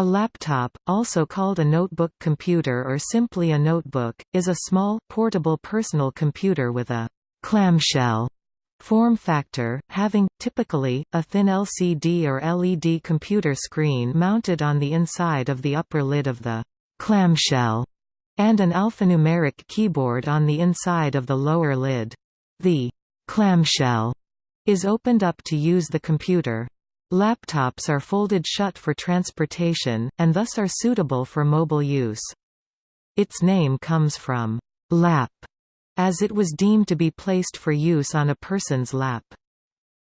A laptop, also called a notebook computer or simply a notebook, is a small, portable personal computer with a clamshell form factor, having, typically, a thin LCD or LED computer screen mounted on the inside of the upper lid of the clamshell, and an alphanumeric keyboard on the inside of the lower lid. The clamshell is opened up to use the computer. Laptops are folded shut for transportation, and thus are suitable for mobile use. Its name comes from lap, as it was deemed to be placed for use on a person's lap.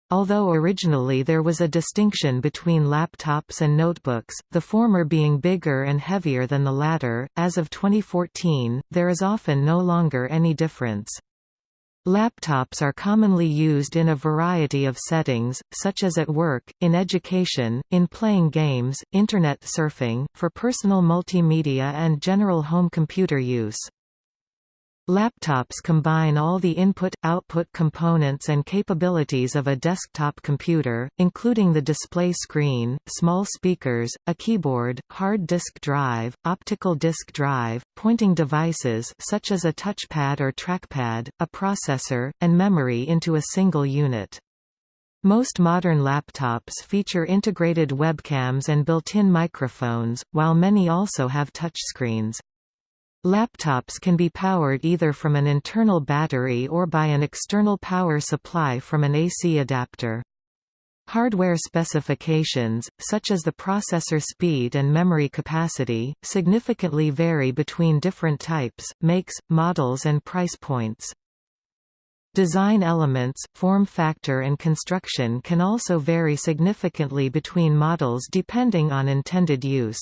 Although originally there was a distinction between laptops and notebooks, the former being bigger and heavier than the latter, as of 2014, there is often no longer any difference. Laptops are commonly used in a variety of settings, such as at work, in education, in playing games, Internet surfing, for personal multimedia and general home computer use. Laptops combine all the input-output components and capabilities of a desktop computer, including the display screen, small speakers, a keyboard, hard disk drive, optical disk drive, pointing devices such as a touchpad or trackpad, a processor, and memory into a single unit. Most modern laptops feature integrated webcams and built-in microphones, while many also have touchscreens. Laptops can be powered either from an internal battery or by an external power supply from an AC adapter. Hardware specifications, such as the processor speed and memory capacity, significantly vary between different types, makes, models and price points. Design elements, form factor and construction can also vary significantly between models depending on intended use.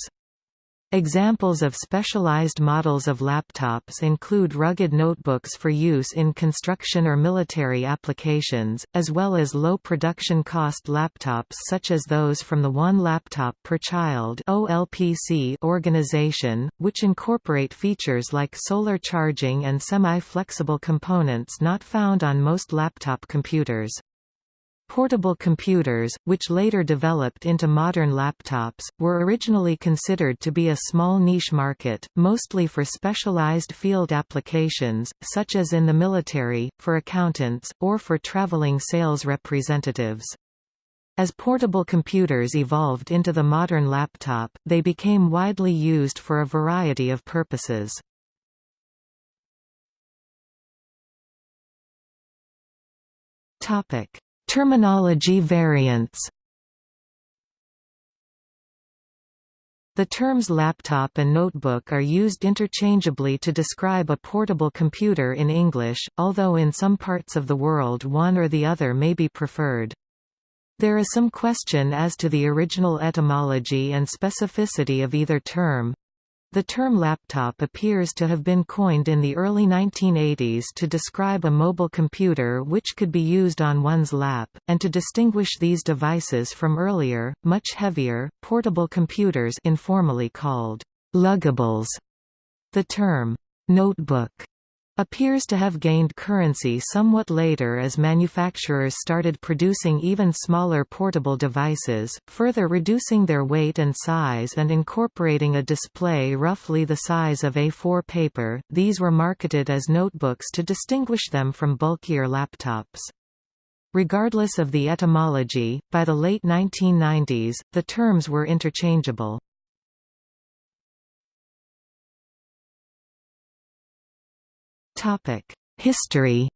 Examples of specialized models of laptops include rugged notebooks for use in construction or military applications, as well as low production cost laptops such as those from the One Laptop Per Child organization, which incorporate features like solar charging and semi-flexible components not found on most laptop computers. Portable computers, which later developed into modern laptops, were originally considered to be a small niche market, mostly for specialized field applications, such as in the military, for accountants, or for traveling sales representatives. As portable computers evolved into the modern laptop, they became widely used for a variety of purposes. Topic Terminology variants The terms laptop and notebook are used interchangeably to describe a portable computer in English, although in some parts of the world one or the other may be preferred. There is some question as to the original etymology and specificity of either term. The term laptop appears to have been coined in the early 1980s to describe a mobile computer which could be used on one's lap, and to distinguish these devices from earlier, much heavier, portable computers informally called luggables. The term notebook appears to have gained currency somewhat later as manufacturers started producing even smaller portable devices, further reducing their weight and size and incorporating a display roughly the size of A4 paper. These were marketed as notebooks to distinguish them from bulkier laptops. Regardless of the etymology, by the late 1990s, the terms were interchangeable. History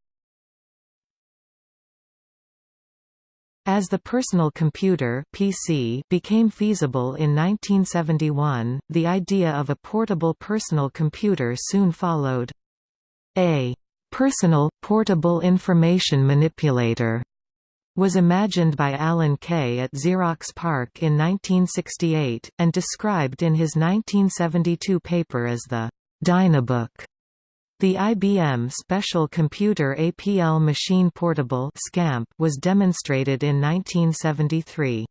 As the personal computer PC became feasible in 1971, the idea of a portable personal computer soon followed. A personal, portable information manipulator was imagined by Alan Kay at Xerox PARC in 1968, and described in his 1972 paper as the Dynabook. The IBM Special Computer APL Machine Portable was demonstrated in 1973.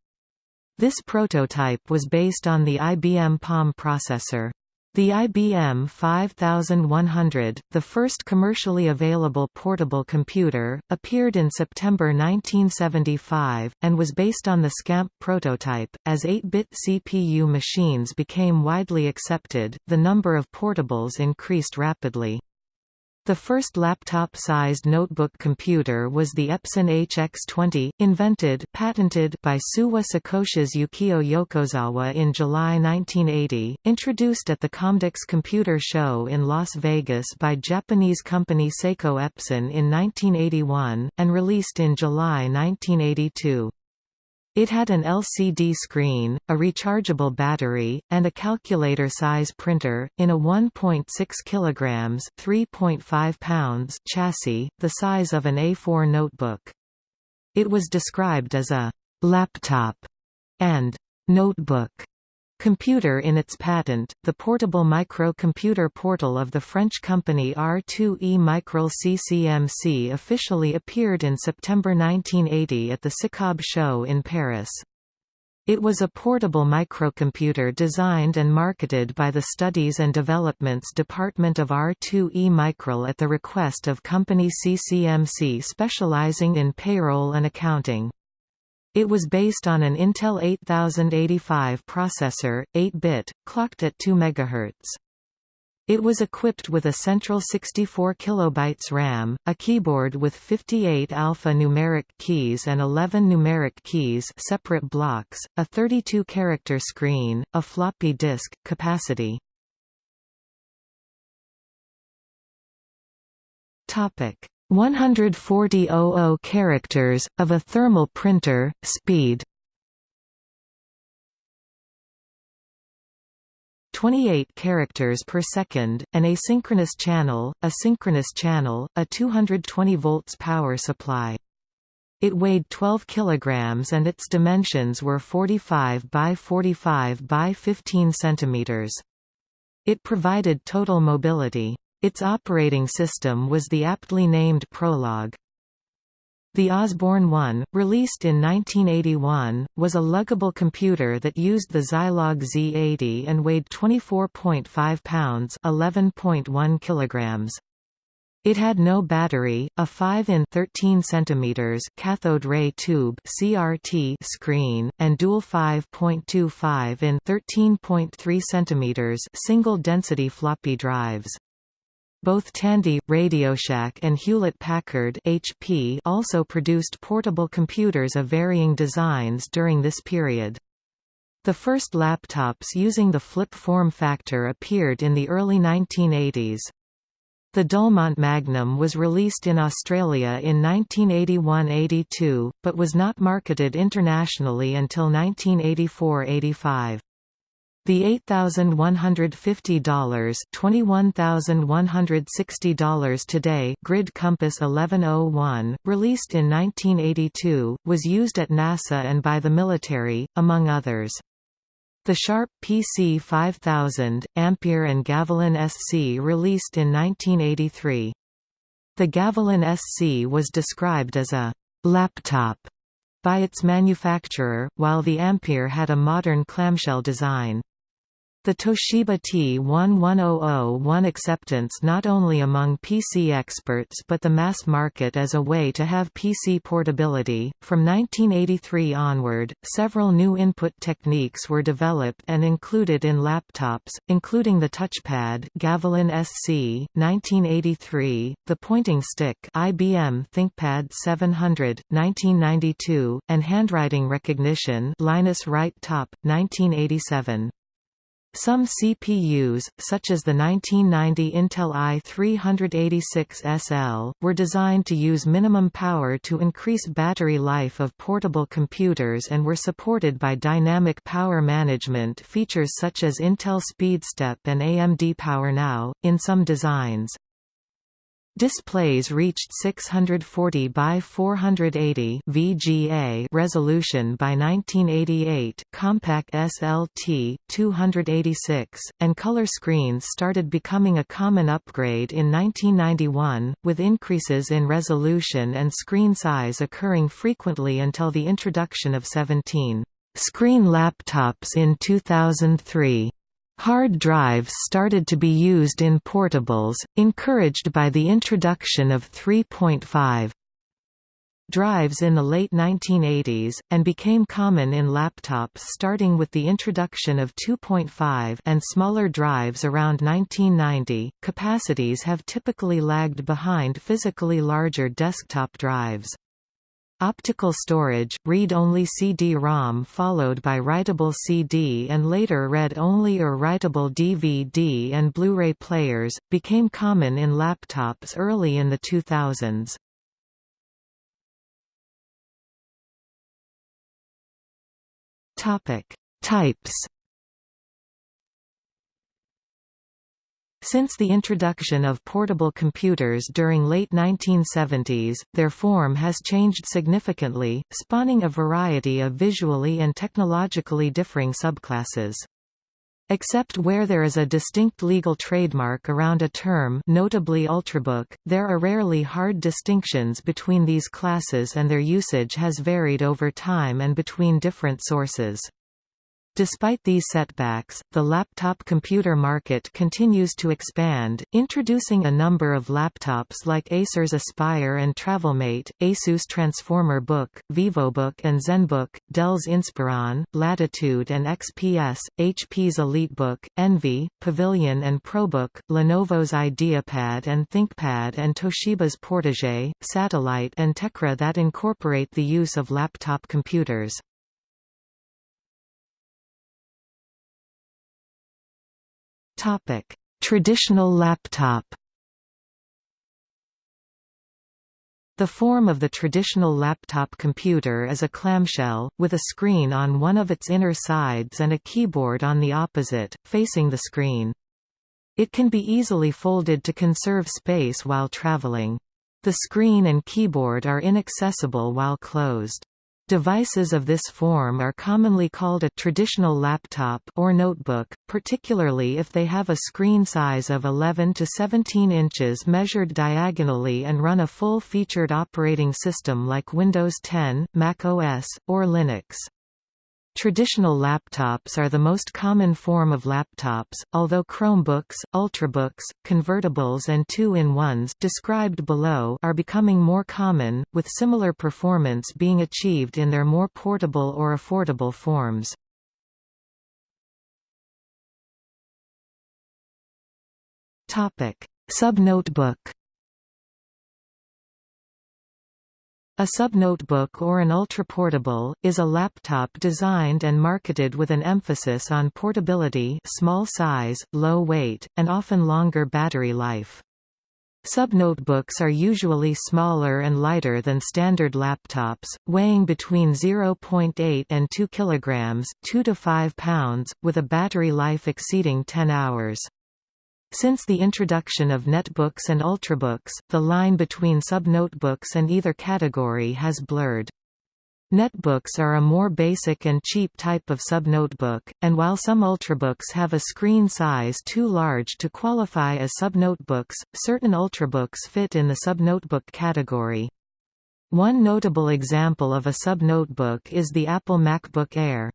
This prototype was based on the IBM Palm processor. The IBM 5100, the first commercially available portable computer, appeared in September 1975, and was based on the SCAMP prototype. As 8-bit CPU machines became widely accepted, the number of portables increased rapidly. The first laptop-sized notebook computer was the Epson HX20, invented patented by Suwa Seikosha's Yukio Yokozawa in July 1980, introduced at the Comdex Computer Show in Las Vegas by Japanese company Seiko Epson in 1981, and released in July 1982. It had an LCD screen, a rechargeable battery, and a calculator-size printer, in a 1.6 kg (3.5 pounds) chassis, the size of an A4 notebook. It was described as a «laptop» and «notebook» computer in its patent, the portable micro-computer portal of the French company R2E Micral CCMC officially appeared in September 1980 at the SICOB show in Paris. It was a portable microcomputer designed and marketed by the Studies and Developments Department of R2E Micral at the request of company CCMC specializing in payroll and accounting. It was based on an Intel 8085 processor, 8-bit, clocked at 2 MHz. It was equipped with a central 64 kilobytes RAM, a keyboard with 58 alpha-numeric keys and 11 numeric keys separate blocks, a 32-character screen, a floppy disk, capacity. Topic: 140 characters, of a thermal printer, speed 28 characters per second, an asynchronous channel, a synchronous channel, a 220 volts power supply. It weighed 12 kilograms and its dimensions were 45 by 45 by 15 centimeters. It provided total mobility. Its operating system was the aptly named Prologue. The Osborne 1, released in 1981, was a luggable computer that used the Zilog Z80 and weighed 24.5 pounds (11.1 kilograms). It had no battery, a 5 in 13 centimeters cathode ray tube (CRT) screen, and dual 5.25 in 13.3 centimeters single-density floppy drives. Both Tandy, RadioShack and Hewlett-Packard HP also produced portable computers of varying designs during this period. The first laptops using the flip form factor appeared in the early 1980s. The Dulmont Magnum was released in Australia in 1981–82, but was not marketed internationally until 1984–85. The $8,150 $21,160 today Grid Compass 1101, released in 1982, was used at NASA and by the military, among others. The Sharp PC 5000, Ampere and Gavilan SC released in 1983. The Gavilan SC was described as a «laptop» by its manufacturer, while the Ampere had a modern clamshell design. The Toshiba T1100 won acceptance not only among PC experts but the mass market as a way to have PC portability. From 1983 onward, several new input techniques were developed and included in laptops, including the touchpad Gavilan SC, 1983, the pointing stick IBM ThinkPad 700, 1992, and handwriting recognition Linus Write Top, 1987. Some CPUs, such as the 1990 Intel i386SL, were designed to use minimum power to increase battery life of portable computers and were supported by dynamic power management features such as Intel SpeedStep and AMD PowerNow, in some designs. Displays reached 640 by 480 VGA resolution by 1988, Compaq SLT 286, and color screens started becoming a common upgrade in 1991, with increases in resolution and screen size occurring frequently until the introduction of 17 screen laptops in 2003. Hard drives started to be used in portables, encouraged by the introduction of 3.5 drives in the late 1980s, and became common in laptops starting with the introduction of 2.5 and smaller drives around 1990. Capacities have typically lagged behind physically larger desktop drives. Optical storage, read-only CD-ROM followed by writable CD and later read-only or writable DVD and Blu-ray players, became common in laptops early in the 2000s. Topic: Types. Since the introduction of portable computers during late 1970s, their form has changed significantly, spawning a variety of visually and technologically differing subclasses. Except where there is a distinct legal trademark around a term notably Ultrabook, there are rarely hard distinctions between these classes and their usage has varied over time and between different sources. Despite these setbacks, the laptop computer market continues to expand, introducing a number of laptops like Acer's Aspire and TravelMate, Asus Transformer Book, VivoBook and ZenBook, Dell's Inspiron, Latitude and XPS, HP's EliteBook, Envy, Pavilion and ProBook, Lenovo's IdeaPad and ThinkPad and Toshiba's Portage, Satellite and Tecra that incorporate the use of laptop computers. Topic: Traditional laptop. The form of the traditional laptop computer is a clamshell, with a screen on one of its inner sides and a keyboard on the opposite, facing the screen. It can be easily folded to conserve space while traveling. The screen and keyboard are inaccessible while closed. Devices of this form are commonly called a traditional laptop or notebook, particularly if they have a screen size of 11 to 17 inches measured diagonally and run a full-featured operating system like Windows 10, Mac OS, or Linux. Traditional laptops are the most common form of laptops, although Chromebooks, Ultrabooks, convertibles and two-in-ones described below are becoming more common, with similar performance being achieved in their more portable or affordable forms. Subnotebook A subnotebook or an ultraportable, is a laptop designed and marketed with an emphasis on portability small size, low weight, and often longer battery life. Subnotebooks are usually smaller and lighter than standard laptops, weighing between 0.8 and 2 kg 2 to 5 pounds, with a battery life exceeding 10 hours. Since the introduction of netbooks and ultrabooks, the line between subnotebooks and either category has blurred. Netbooks are a more basic and cheap type of subnotebook, and while some ultrabooks have a screen size too large to qualify as subnotebooks, certain ultrabooks fit in the subnotebook category. One notable example of a subnotebook is the Apple MacBook Air.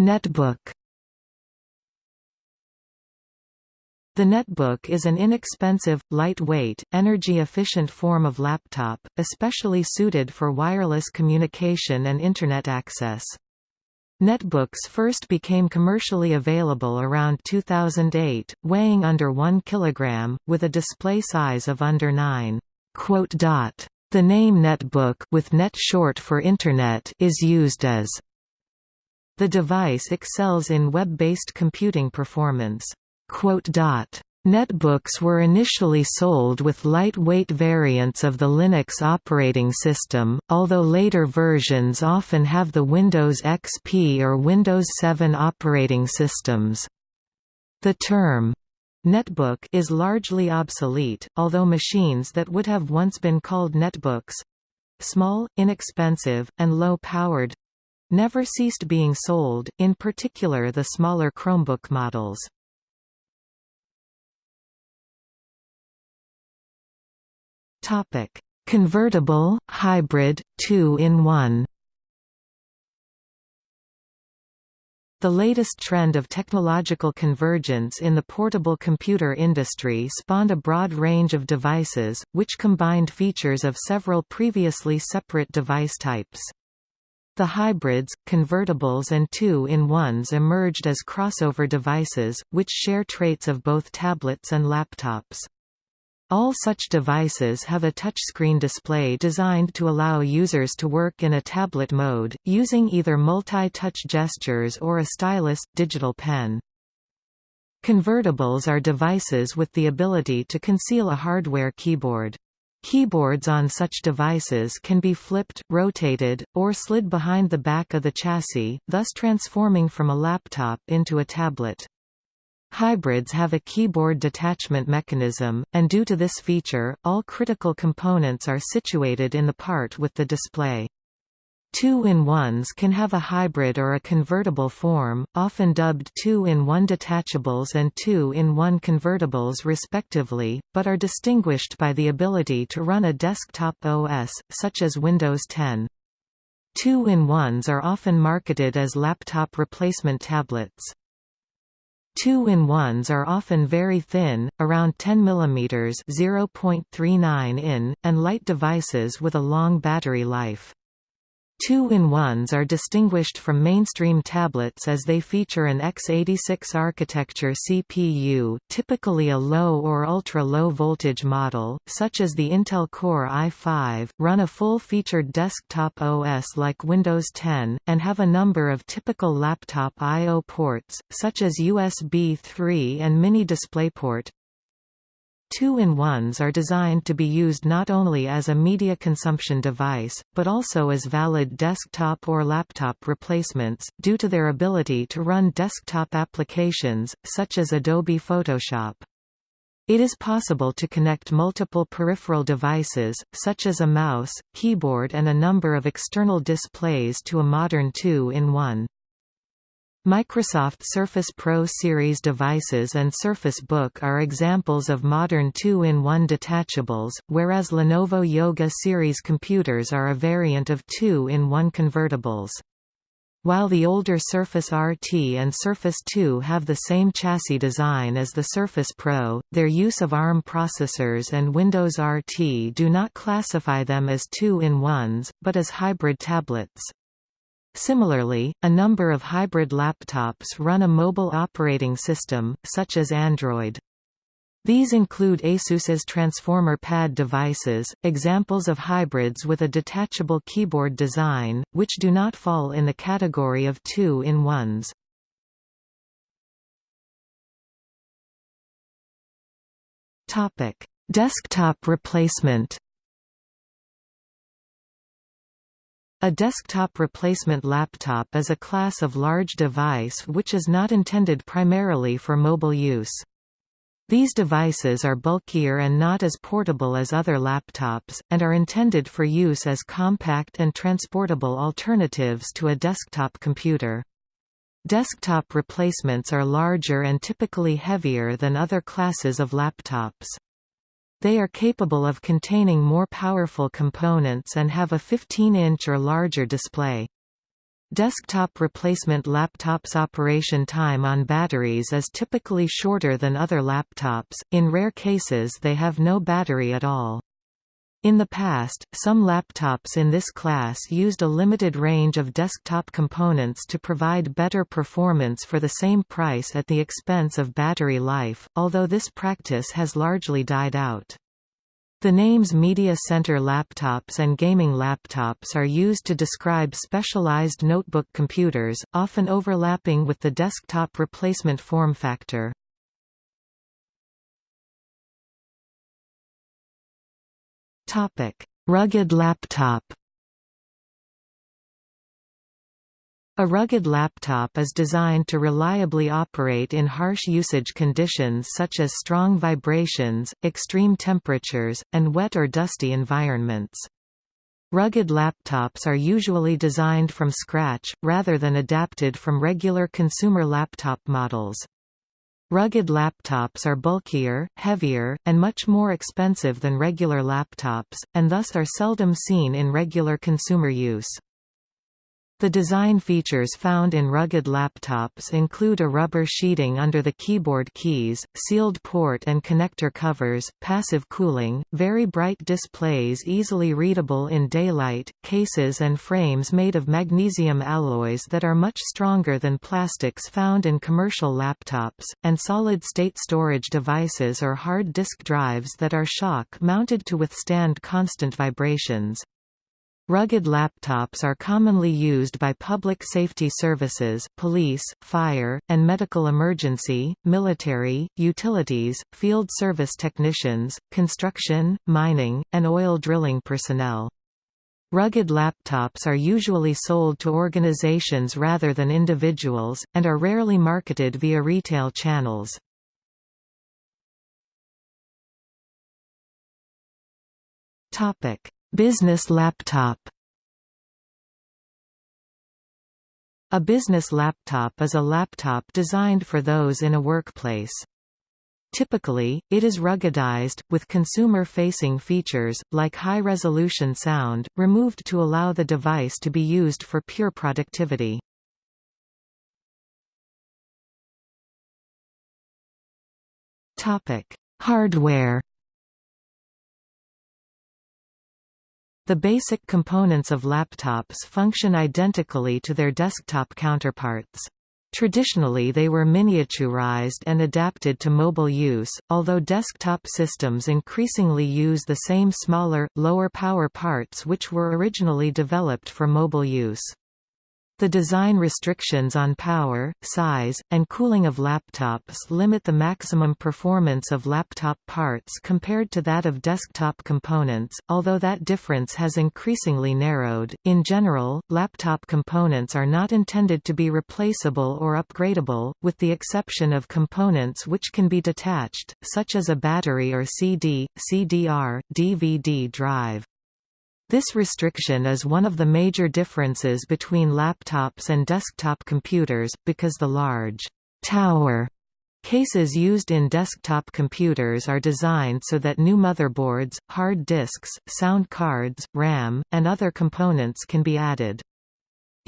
Netbook. The netbook is an inexpensive, lightweight, energy-efficient form of laptop, especially suited for wireless communication and Internet access. Netbooks first became commercially available around 2008, weighing under 1 kg, with a display size of under 9. The name netbook with net short for Internet is used as the device excels in web-based computing performance. Netbooks were initially sold with lightweight variants of the Linux operating system, although later versions often have the Windows XP or Windows 7 operating systems. The term netbook is largely obsolete, although machines that would have once been called netbooks—small, inexpensive, and low-powered never ceased being sold, in particular the smaller Chromebook models. Topic: Convertible, hybrid, two-in-one The latest trend of technological convergence in the portable computer industry spawned a broad range of devices, which combined features of several previously separate device types. The hybrids, convertibles and two-in-ones emerged as crossover devices, which share traits of both tablets and laptops. All such devices have a touchscreen display designed to allow users to work in a tablet mode, using either multi-touch gestures or a stylus, digital pen. Convertibles are devices with the ability to conceal a hardware keyboard. Keyboards on such devices can be flipped, rotated, or slid behind the back of the chassis, thus transforming from a laptop into a tablet. Hybrids have a keyboard detachment mechanism, and due to this feature, all critical components are situated in the part with the display. Two-in-ones can have a hybrid or a convertible form, often dubbed two-in-one detachables and two-in-one convertibles respectively, but are distinguished by the ability to run a desktop OS, such as Windows 10. Two-in-ones are often marketed as laptop replacement tablets. Two-in-ones are often very thin, around 10 mm (0.39 in), and light devices with a long battery life. Two-in-ones are distinguished from mainstream tablets as they feature an x86 architecture CPU typically a low or ultra-low voltage model, such as the Intel Core i5, run a full-featured desktop OS like Windows 10, and have a number of typical laptop I.O. ports, such as USB 3 and mini DisplayPort, Two-in-ones are designed to be used not only as a media consumption device, but also as valid desktop or laptop replacements, due to their ability to run desktop applications, such as Adobe Photoshop. It is possible to connect multiple peripheral devices, such as a mouse, keyboard and a number of external displays to a modern two-in-one. Microsoft Surface Pro series devices and Surface Book are examples of modern two-in-one detachables, whereas Lenovo Yoga series computers are a variant of two-in-one convertibles. While the older Surface RT and Surface 2 have the same chassis design as the Surface Pro, their use of ARM processors and Windows RT do not classify them as two-in-ones, but as hybrid tablets. Similarly, a number of hybrid laptops run a mobile operating system, such as Android. These include ASUS's Transformer Pad devices, examples of hybrids with a detachable keyboard design, which do not fall in the category of two-in-ones. Desktop replacement A desktop replacement laptop is a class of large device which is not intended primarily for mobile use. These devices are bulkier and not as portable as other laptops, and are intended for use as compact and transportable alternatives to a desktop computer. Desktop replacements are larger and typically heavier than other classes of laptops. They are capable of containing more powerful components and have a 15-inch or larger display. Desktop replacement laptops' operation time on batteries is typically shorter than other laptops, in rare cases they have no battery at all. In the past, some laptops in this class used a limited range of desktop components to provide better performance for the same price at the expense of battery life, although this practice has largely died out. The names Media Center laptops and gaming laptops are used to describe specialized notebook computers, often overlapping with the desktop replacement form factor. Topic: Rugged laptop. A rugged laptop is designed to reliably operate in harsh usage conditions such as strong vibrations, extreme temperatures, and wet or dusty environments. Rugged laptops are usually designed from scratch, rather than adapted from regular consumer laptop models. Rugged laptops are bulkier, heavier, and much more expensive than regular laptops, and thus are seldom seen in regular consumer use. The design features found in rugged laptops include a rubber sheeting under the keyboard keys, sealed port and connector covers, passive cooling, very bright displays easily readable in daylight, cases and frames made of magnesium alloys that are much stronger than plastics found in commercial laptops, and solid-state storage devices or hard disk drives that are shock-mounted to withstand constant vibrations. Rugged laptops are commonly used by public safety services police, fire, and medical emergency, military, utilities, field service technicians, construction, mining, and oil drilling personnel. Rugged laptops are usually sold to organizations rather than individuals, and are rarely marketed via retail channels. Topic Business laptop A business laptop is a laptop designed for those in a workplace. Typically, it is ruggedized, with consumer-facing features, like high-resolution sound, removed to allow the device to be used for pure productivity. Hardware The basic components of laptops function identically to their desktop counterparts. Traditionally they were miniaturized and adapted to mobile use, although desktop systems increasingly use the same smaller, lower power parts which were originally developed for mobile use. The design restrictions on power, size, and cooling of laptops limit the maximum performance of laptop parts compared to that of desktop components, although that difference has increasingly narrowed. In general, laptop components are not intended to be replaceable or upgradable, with the exception of components which can be detached, such as a battery or CD, CDR, DVD drive. This restriction is one of the major differences between laptops and desktop computers, because the large tower cases used in desktop computers are designed so that new motherboards, hard disks, sound cards, RAM, and other components can be added.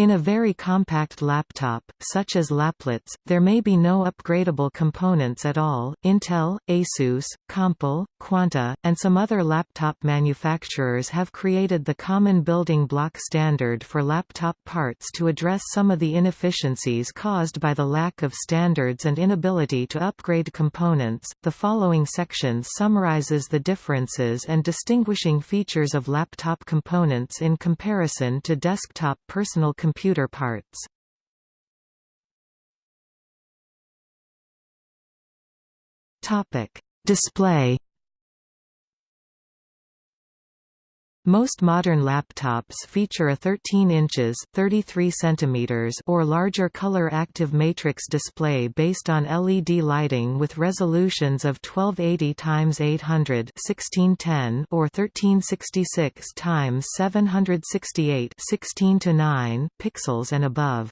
In a very compact laptop, such as laplets, there may be no upgradable components at all. Intel, Asus, Compal, Quanta, and some other laptop manufacturers have created the common building block standard for laptop parts to address some of the inefficiencies caused by the lack of standards and inability to upgrade components. The following section summarizes the differences and distinguishing features of laptop components in comparison to desktop personal computers computer parts. Topic: Display Most modern laptops feature a 13 inches 33 centimeters or larger color-active matrix display based on LED lighting with resolutions of 1280 x 800 1610 or 1366 x 768 16 9 pixels and above.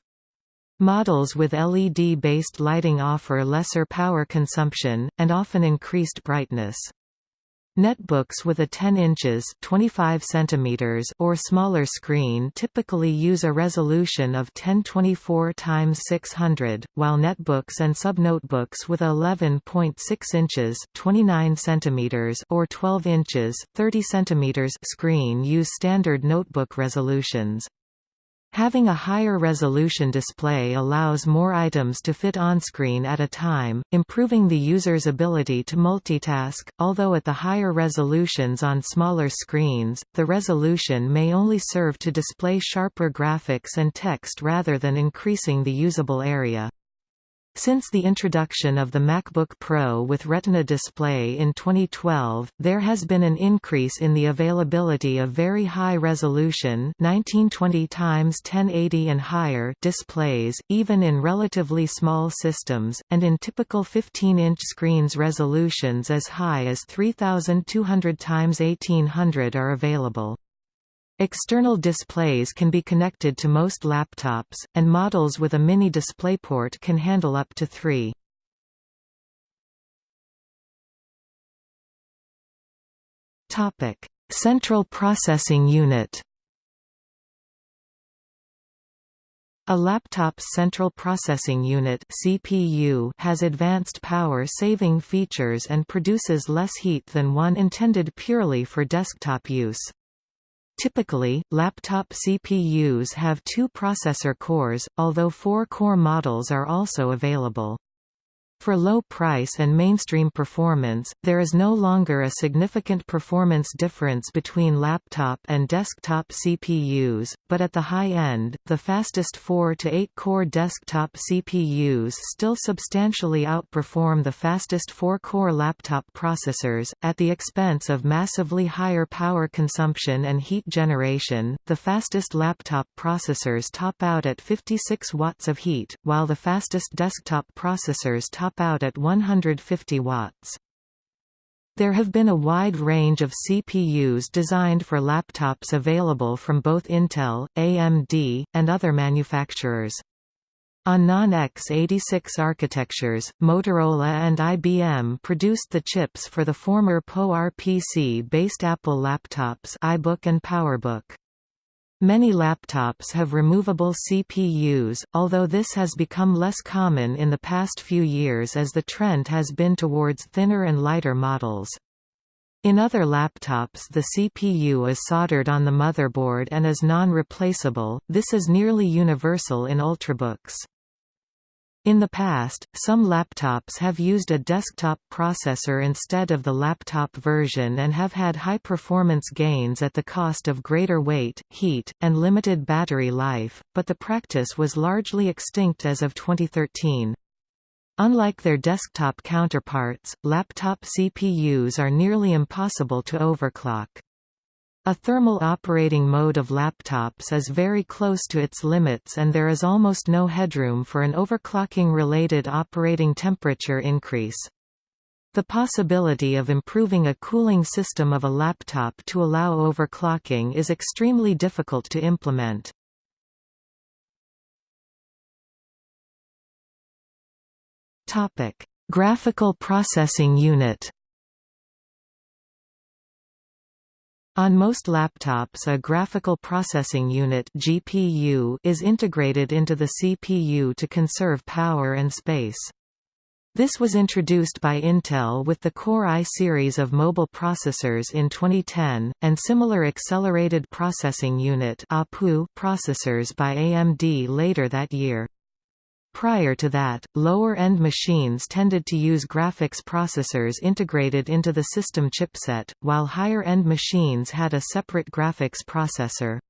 Models with LED-based lighting offer lesser power consumption, and often increased brightness. Netbooks with a 10 inches 25 centimeters or smaller screen typically use a resolution of 1024 x 600, while netbooks and subnotebooks with 11.6 inches 29 centimeters or 12 inches 30 centimeters screen use standard notebook resolutions. Having a higher resolution display allows more items to fit on-screen at a time, improving the user's ability to multitask, although at the higher resolutions on smaller screens, the resolution may only serve to display sharper graphics and text rather than increasing the usable area. Since the introduction of the MacBook Pro with Retina display in 2012, there has been an increase in the availability of very high-resolution 1920 x 1080 and higher displays, even in relatively small systems, and in typical 15-inch screens resolutions as high as 3200 x 1800 are available. External displays can be connected to most laptops, and models with a mini DisplayPort can handle up to three. Central Processing Unit A laptop's central processing unit CPU has advanced power-saving features and produces less heat than one intended purely for desktop use. Typically, laptop CPUs have two processor cores, although four-core models are also available. For low price and mainstream performance, there is no longer a significant performance difference between laptop and desktop CPUs, but at the high end, the fastest 4 to 8 core desktop CPUs still substantially outperform the fastest 4 core laptop processors, at the expense of massively higher power consumption and heat generation. The fastest laptop processors top out at 56 watts of heat, while the fastest desktop processors top top out at 150 watts. There have been a wide range of CPUs designed for laptops available from both Intel, AMD, and other manufacturers. On non-x86 architectures, Motorola and IBM produced the chips for the former PowerPC-based Apple laptops iBook and PowerBook. Many laptops have removable CPUs, although this has become less common in the past few years as the trend has been towards thinner and lighter models. In other laptops the CPU is soldered on the motherboard and is non-replaceable, this is nearly universal in ultrabooks. In the past, some laptops have used a desktop processor instead of the laptop version and have had high performance gains at the cost of greater weight, heat, and limited battery life, but the practice was largely extinct as of 2013. Unlike their desktop counterparts, laptop CPUs are nearly impossible to overclock. A thermal operating mode of laptops is very close to its limits and there is almost no headroom for an overclocking-related operating temperature increase. The possibility of improving a cooling system of a laptop to allow overclocking is extremely difficult to implement. Graphical processing unit On most laptops a graphical processing unit GPU is integrated into the CPU to conserve power and space. This was introduced by Intel with the Core i series of mobile processors in 2010, and similar Accelerated Processing Unit processors by AMD later that year. Prior to that, lower-end machines tended to use graphics processors integrated into the system chipset, while higher-end machines had a separate graphics processor.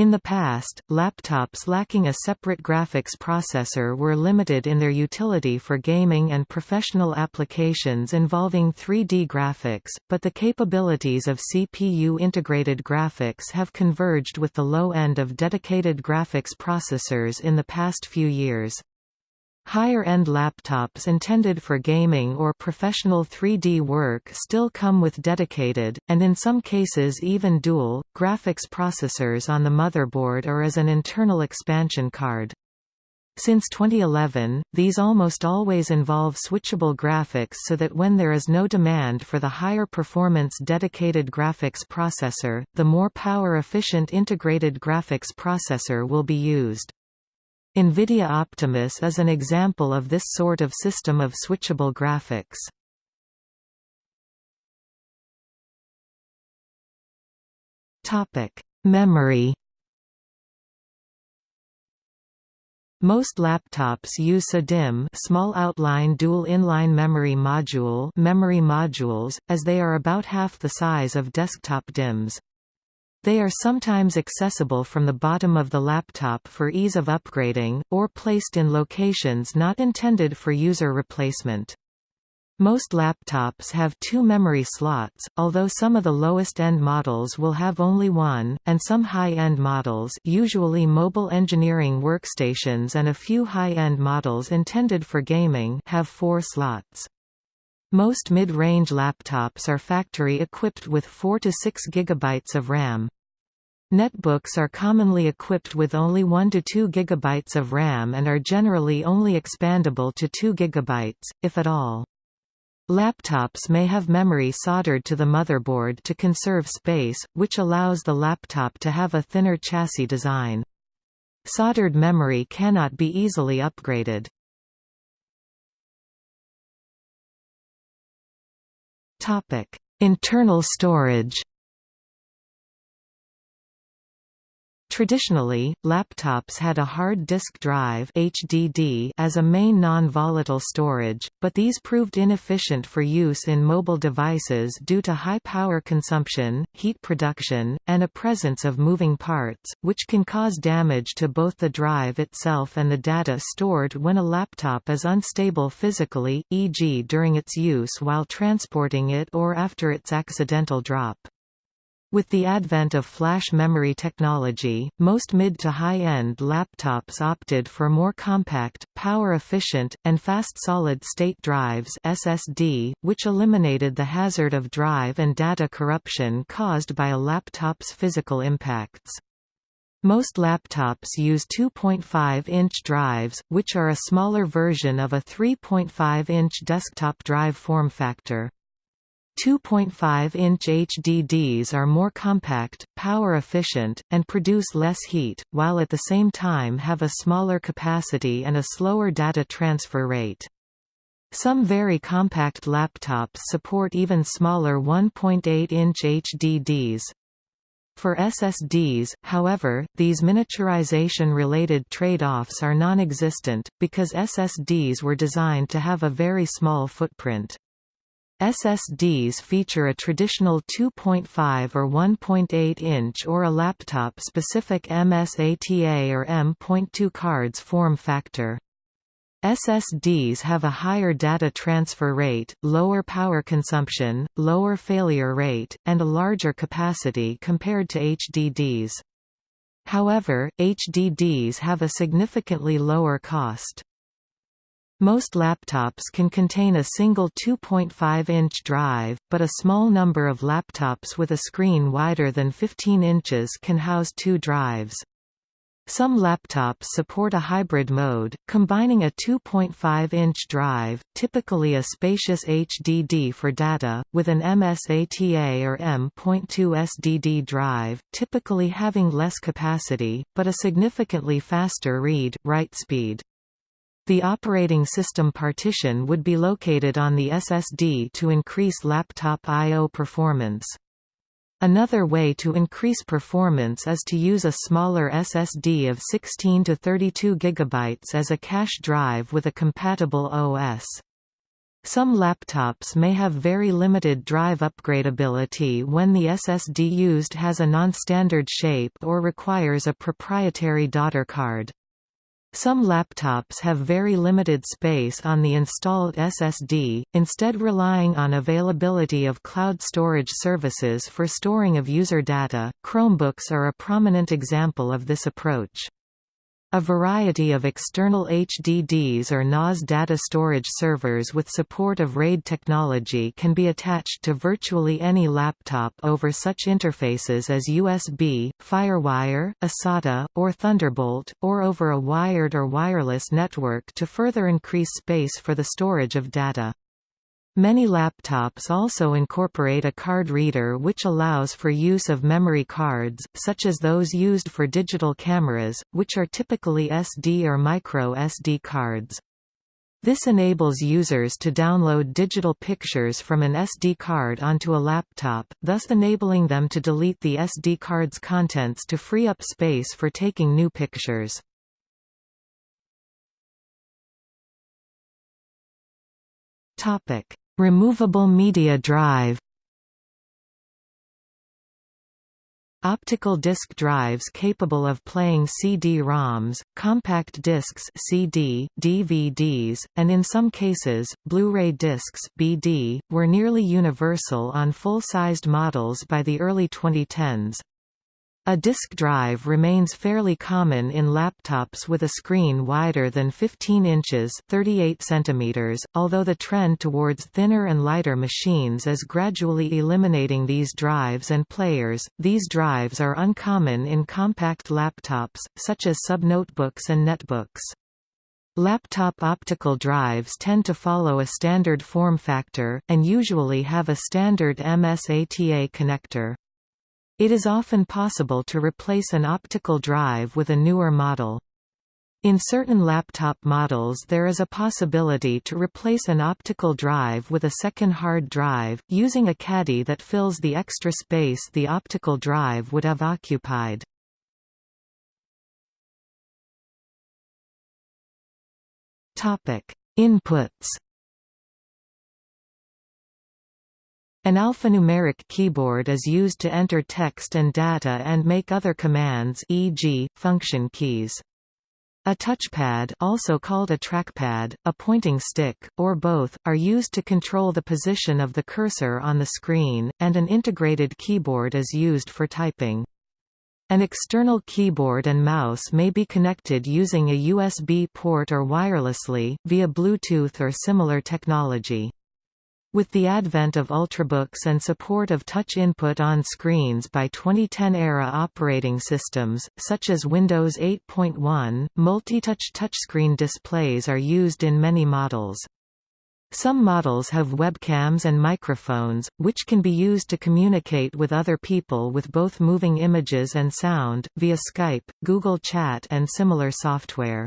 In the past, laptops lacking a separate graphics processor were limited in their utility for gaming and professional applications involving 3D graphics, but the capabilities of CPU-integrated graphics have converged with the low end of dedicated graphics processors in the past few years. Higher-end laptops intended for gaming or professional 3D work still come with dedicated, and in some cases even dual, graphics processors on the motherboard or as an internal expansion card. Since 2011, these almost always involve switchable graphics so that when there is no demand for the higher performance dedicated graphics processor, the more power-efficient integrated graphics processor will be used. NVIDIA Optimus is an example of this sort of system of switchable graphics. Memory Most laptops use SODIMM small outline dual inline memory module memory modules, as they are about half the size of desktop DIMMs. They are sometimes accessible from the bottom of the laptop for ease of upgrading, or placed in locations not intended for user replacement. Most laptops have two memory slots, although some of the lowest-end models will have only one, and some high-end models usually mobile engineering workstations and a few high-end models intended for gaming have four slots. Most mid-range laptops are factory-equipped with 4 to 6 GB of RAM. Netbooks are commonly equipped with only 1 to 2 GB of RAM and are generally only expandable to 2 GB, if at all. Laptops may have memory soldered to the motherboard to conserve space, which allows the laptop to have a thinner chassis design. Soldered memory cannot be easily upgraded. Internal storage Traditionally, laptops had a hard disk drive HDD as a main non-volatile storage, but these proved inefficient for use in mobile devices due to high power consumption, heat production, and a presence of moving parts, which can cause damage to both the drive itself and the data stored when a laptop is unstable physically, e.g. during its use while transporting it or after its accidental drop. With the advent of flash memory technology, most mid to high-end laptops opted for more compact, power-efficient, and fast solid-state drives SSD, which eliminated the hazard of drive and data corruption caused by a laptop's physical impacts. Most laptops use 2.5-inch drives, which are a smaller version of a 3.5-inch desktop drive form factor. 2.5-inch HDDs are more compact, power-efficient, and produce less heat, while at the same time have a smaller capacity and a slower data transfer rate. Some very compact laptops support even smaller 1.8-inch HDDs. For SSDs, however, these miniaturization-related trade-offs are non-existent, because SSDs were designed to have a very small footprint. SSDs feature a traditional 2.5 or 1.8 inch or a laptop-specific MSATA or M.2 cards form factor. SSDs have a higher data transfer rate, lower power consumption, lower failure rate, and a larger capacity compared to HDDs. However, HDDs have a significantly lower cost. Most laptops can contain a single 2.5-inch drive, but a small number of laptops with a screen wider than 15 inches can house two drives. Some laptops support a hybrid mode, combining a 2.5-inch drive, typically a spacious HDD for data, with an MSATA or M.2 SDD drive, typically having less capacity, but a significantly faster read-write speed. The operating system partition would be located on the SSD to increase laptop I.O. performance. Another way to increase performance is to use a smaller SSD of 16 to 32 GB as a cache drive with a compatible OS. Some laptops may have very limited drive upgradability when the SSD used has a non-standard shape or requires a proprietary daughter card. Some laptops have very limited space on the installed SSD, instead relying on availability of cloud storage services for storing of user data. Chromebooks are a prominent example of this approach. A variety of external HDDs or NAS data storage servers with support of RAID technology can be attached to virtually any laptop over such interfaces as USB, FireWire, eSATA, or Thunderbolt, or over a wired or wireless network to further increase space for the storage of data. Many laptops also incorporate a card reader which allows for use of memory cards, such as those used for digital cameras, which are typically SD or micro SD cards. This enables users to download digital pictures from an SD card onto a laptop, thus enabling them to delete the SD card's contents to free up space for taking new pictures. Topic: Removable media drive. Optical disc drives capable of playing CD-ROMs, compact discs CD, DVDs, and in some cases, Blu-ray discs BD, were nearly universal on full-sized models by the early 2010s. A disk drive remains fairly common in laptops with a screen wider than 15 inches 38 centimeters, although the trend towards thinner and lighter machines is gradually eliminating these drives and players. These drives are uncommon in compact laptops, such as subnotebooks and netbooks. Laptop optical drives tend to follow a standard form factor, and usually have a standard MSATA connector. It is often possible to replace an optical drive with a newer model. In certain laptop models there is a possibility to replace an optical drive with a second hard drive, using a caddy that fills the extra space the optical drive would have occupied. Inputs An alphanumeric keyboard is used to enter text and data and make other commands e.g., function keys. A touchpad also called a trackpad, a pointing stick, or both, are used to control the position of the cursor on the screen, and an integrated keyboard is used for typing. An external keyboard and mouse may be connected using a USB port or wirelessly, via Bluetooth or similar technology. With the advent of Ultrabooks and support of touch input on screens by 2010-era operating systems, such as Windows 8.1, multi-touch touchscreen displays are used in many models. Some models have webcams and microphones, which can be used to communicate with other people with both moving images and sound, via Skype, Google Chat and similar software.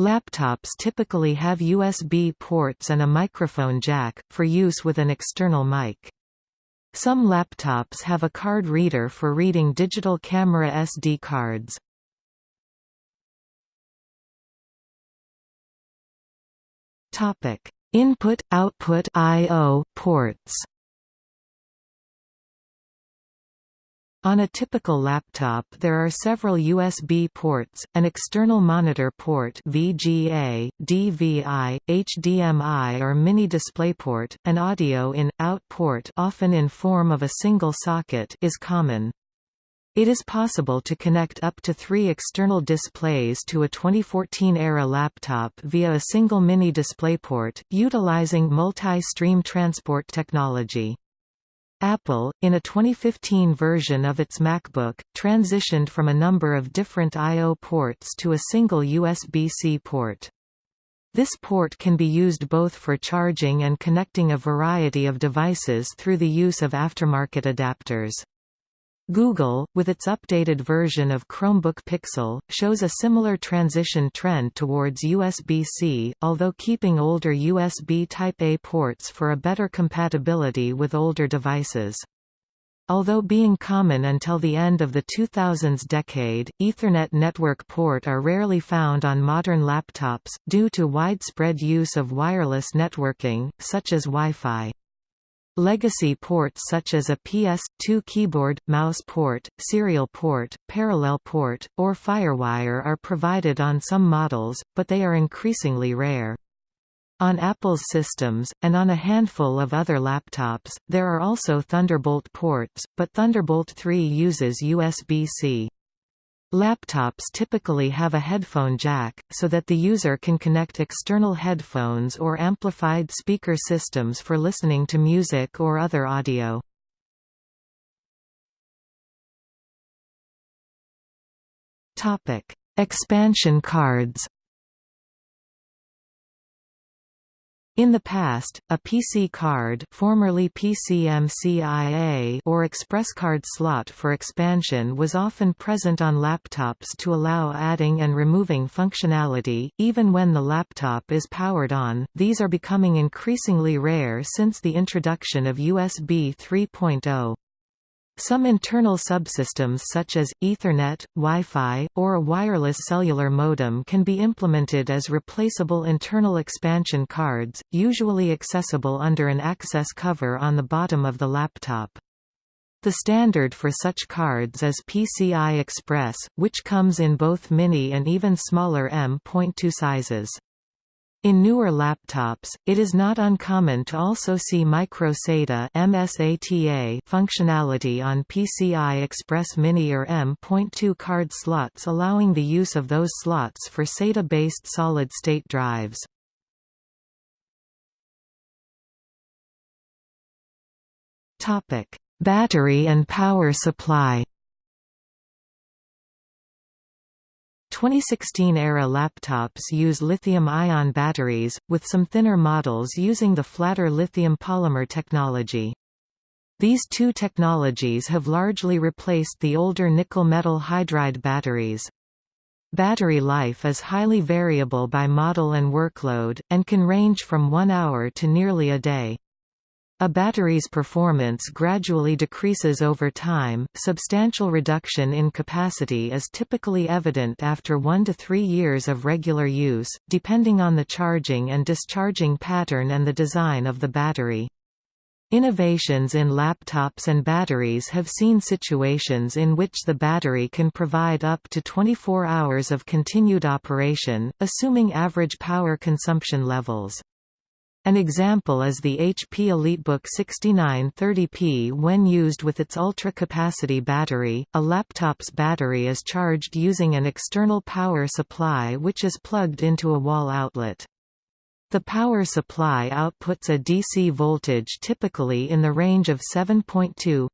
Laptops typically have USB ports and a microphone jack, for use with an external mic. Some laptops have a card reader for reading digital camera SD cards. Input-output I/O ports On a typical laptop there are several USB ports, an external monitor port VGA, DVI, HDMI or mini DisplayPort, an audio in-out port often in form of a single socket is common. It is possible to connect up to three external displays to a 2014-era laptop via a single mini DisplayPort, utilizing multi-stream transport technology. Apple, in a 2015 version of its MacBook, transitioned from a number of different I.O. ports to a single USB-C port. This port can be used both for charging and connecting a variety of devices through the use of aftermarket adapters. Google, with its updated version of Chromebook Pixel, shows a similar transition trend towards USB-C, although keeping older USB Type-A ports for a better compatibility with older devices. Although being common until the end of the 2000s decade, Ethernet network port are rarely found on modern laptops, due to widespread use of wireless networking, such as Wi-Fi. Legacy ports such as a PS2 keyboard, mouse port, serial port, parallel port, or FireWire are provided on some models, but they are increasingly rare. On Apple's systems, and on a handful of other laptops, there are also Thunderbolt ports, but Thunderbolt 3 uses USB-C. Laptops typically have a headphone jack, so that the user can connect external headphones or amplified speaker systems for listening to music or other audio. Expansion cards In the past, a PC card formerly PCMCIA or Express Card slot for expansion was often present on laptops to allow adding and removing functionality, even when the laptop is powered on. These are becoming increasingly rare since the introduction of USB 3.0. Some internal subsystems such as, Ethernet, Wi-Fi, or a wireless cellular modem can be implemented as replaceable internal expansion cards, usually accessible under an access cover on the bottom of the laptop. The standard for such cards is PCI Express, which comes in both mini and even smaller M.2 sizes. In newer laptops, it is not uncommon to also see micro-SATA functionality on PCI Express Mini or M.2 card slots allowing the use of those slots for SATA-based solid-state drives. Battery and power supply 2016-era laptops use lithium-ion batteries, with some thinner models using the flatter lithium polymer technology. These two technologies have largely replaced the older nickel metal hydride batteries. Battery life is highly variable by model and workload, and can range from one hour to nearly a day. A battery's performance gradually decreases over time. Substantial reduction in capacity is typically evident after 1 to 3 years of regular use, depending on the charging and discharging pattern and the design of the battery. Innovations in laptops and batteries have seen situations in which the battery can provide up to 24 hours of continued operation, assuming average power consumption levels. An example is the HP EliteBook 6930P when used with its ultra-capacity battery. A laptop's battery is charged using an external power supply which is plugged into a wall outlet. The power supply outputs a DC voltage typically in the range of 7.2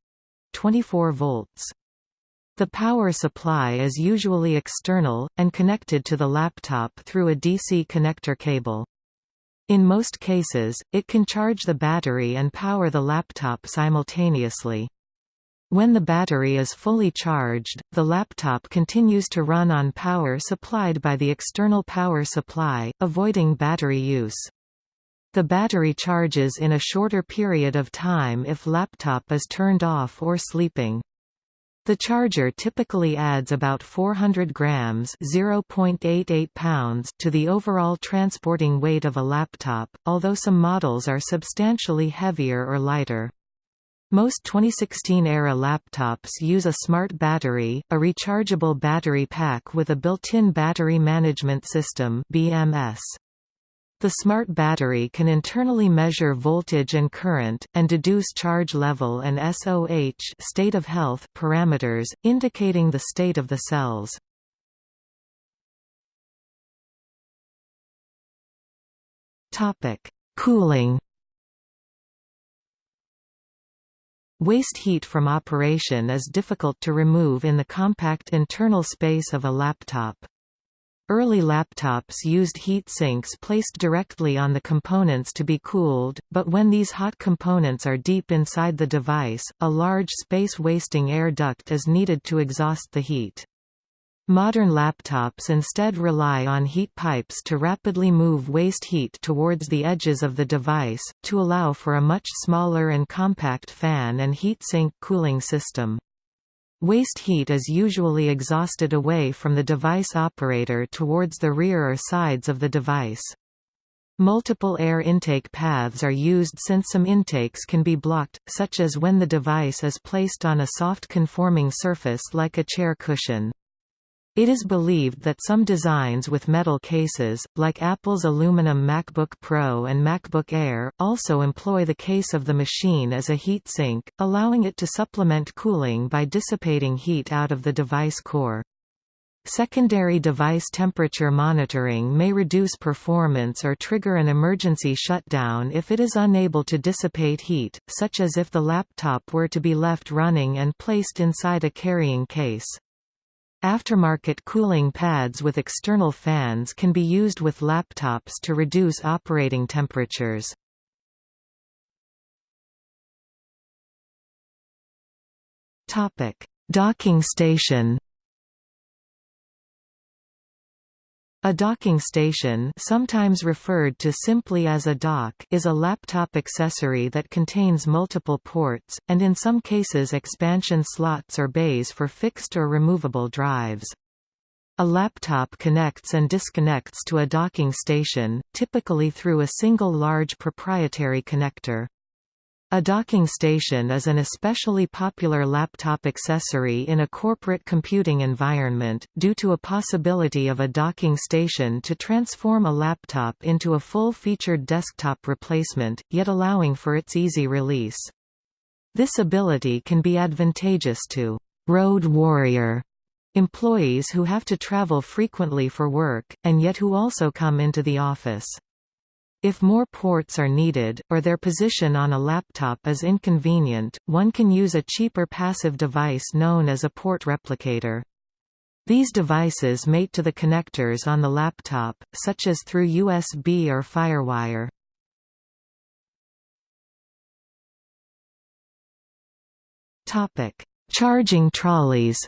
24 volts. The power supply is usually external, and connected to the laptop through a DC connector cable. In most cases, it can charge the battery and power the laptop simultaneously. When the battery is fully charged, the laptop continues to run on power supplied by the external power supply, avoiding battery use. The battery charges in a shorter period of time if laptop is turned off or sleeping. The charger typically adds about 400 grams (0.88 pounds) to the overall transporting weight of a laptop, although some models are substantially heavier or lighter. Most 2016-era laptops use a smart battery, a rechargeable battery pack with a built-in battery management system BMS. The smart battery can internally measure voltage and current, and deduce charge level and SOH state of health parameters, indicating the state of the cells. Cooling Waste heat from operation is difficult to remove in the compact internal space of a laptop. Early laptops used heat sinks placed directly on the components to be cooled, but when these hot components are deep inside the device, a large space-wasting air duct is needed to exhaust the heat. Modern laptops instead rely on heat pipes to rapidly move waste heat towards the edges of the device, to allow for a much smaller and compact fan and heatsink cooling system. Waste heat is usually exhausted away from the device operator towards the rear or sides of the device. Multiple air intake paths are used since some intakes can be blocked, such as when the device is placed on a soft conforming surface like a chair cushion. It is believed that some designs with metal cases, like Apple's aluminum MacBook Pro and MacBook Air, also employ the case of the machine as a heat sink, allowing it to supplement cooling by dissipating heat out of the device core. Secondary device temperature monitoring may reduce performance or trigger an emergency shutdown if it is unable to dissipate heat, such as if the laptop were to be left running and placed inside a carrying case. Aftermarket cooling pads with external fans can be used with laptops to reduce operating temperatures. Docking station A docking station sometimes referred to simply as a dock is a laptop accessory that contains multiple ports, and in some cases expansion slots or bays for fixed or removable drives. A laptop connects and disconnects to a docking station, typically through a single large proprietary connector. A docking station is an especially popular laptop accessory in a corporate computing environment, due to a possibility of a docking station to transform a laptop into a full-featured desktop replacement, yet allowing for its easy release. This ability can be advantageous to «road warrior» employees who have to travel frequently for work, and yet who also come into the office. If more ports are needed, or their position on a laptop is inconvenient, one can use a cheaper passive device known as a port replicator. These devices mate to the connectors on the laptop, such as through USB or FireWire. Charging trolleys.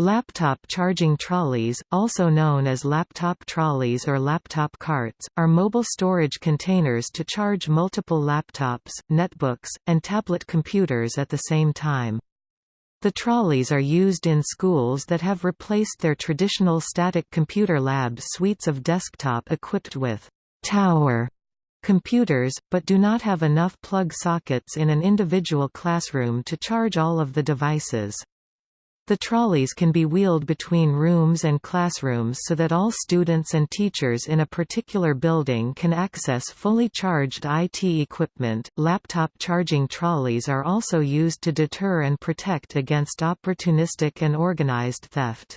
Laptop charging trolleys, also known as laptop trolleys or laptop carts, are mobile storage containers to charge multiple laptops, netbooks, and tablet computers at the same time. The trolleys are used in schools that have replaced their traditional static computer lab suites of desktop equipped with tower computers, but do not have enough plug sockets in an individual classroom to charge all of the devices. The trolleys can be wheeled between rooms and classrooms so that all students and teachers in a particular building can access fully charged IT equipment. Laptop charging trolleys are also used to deter and protect against opportunistic and organized theft.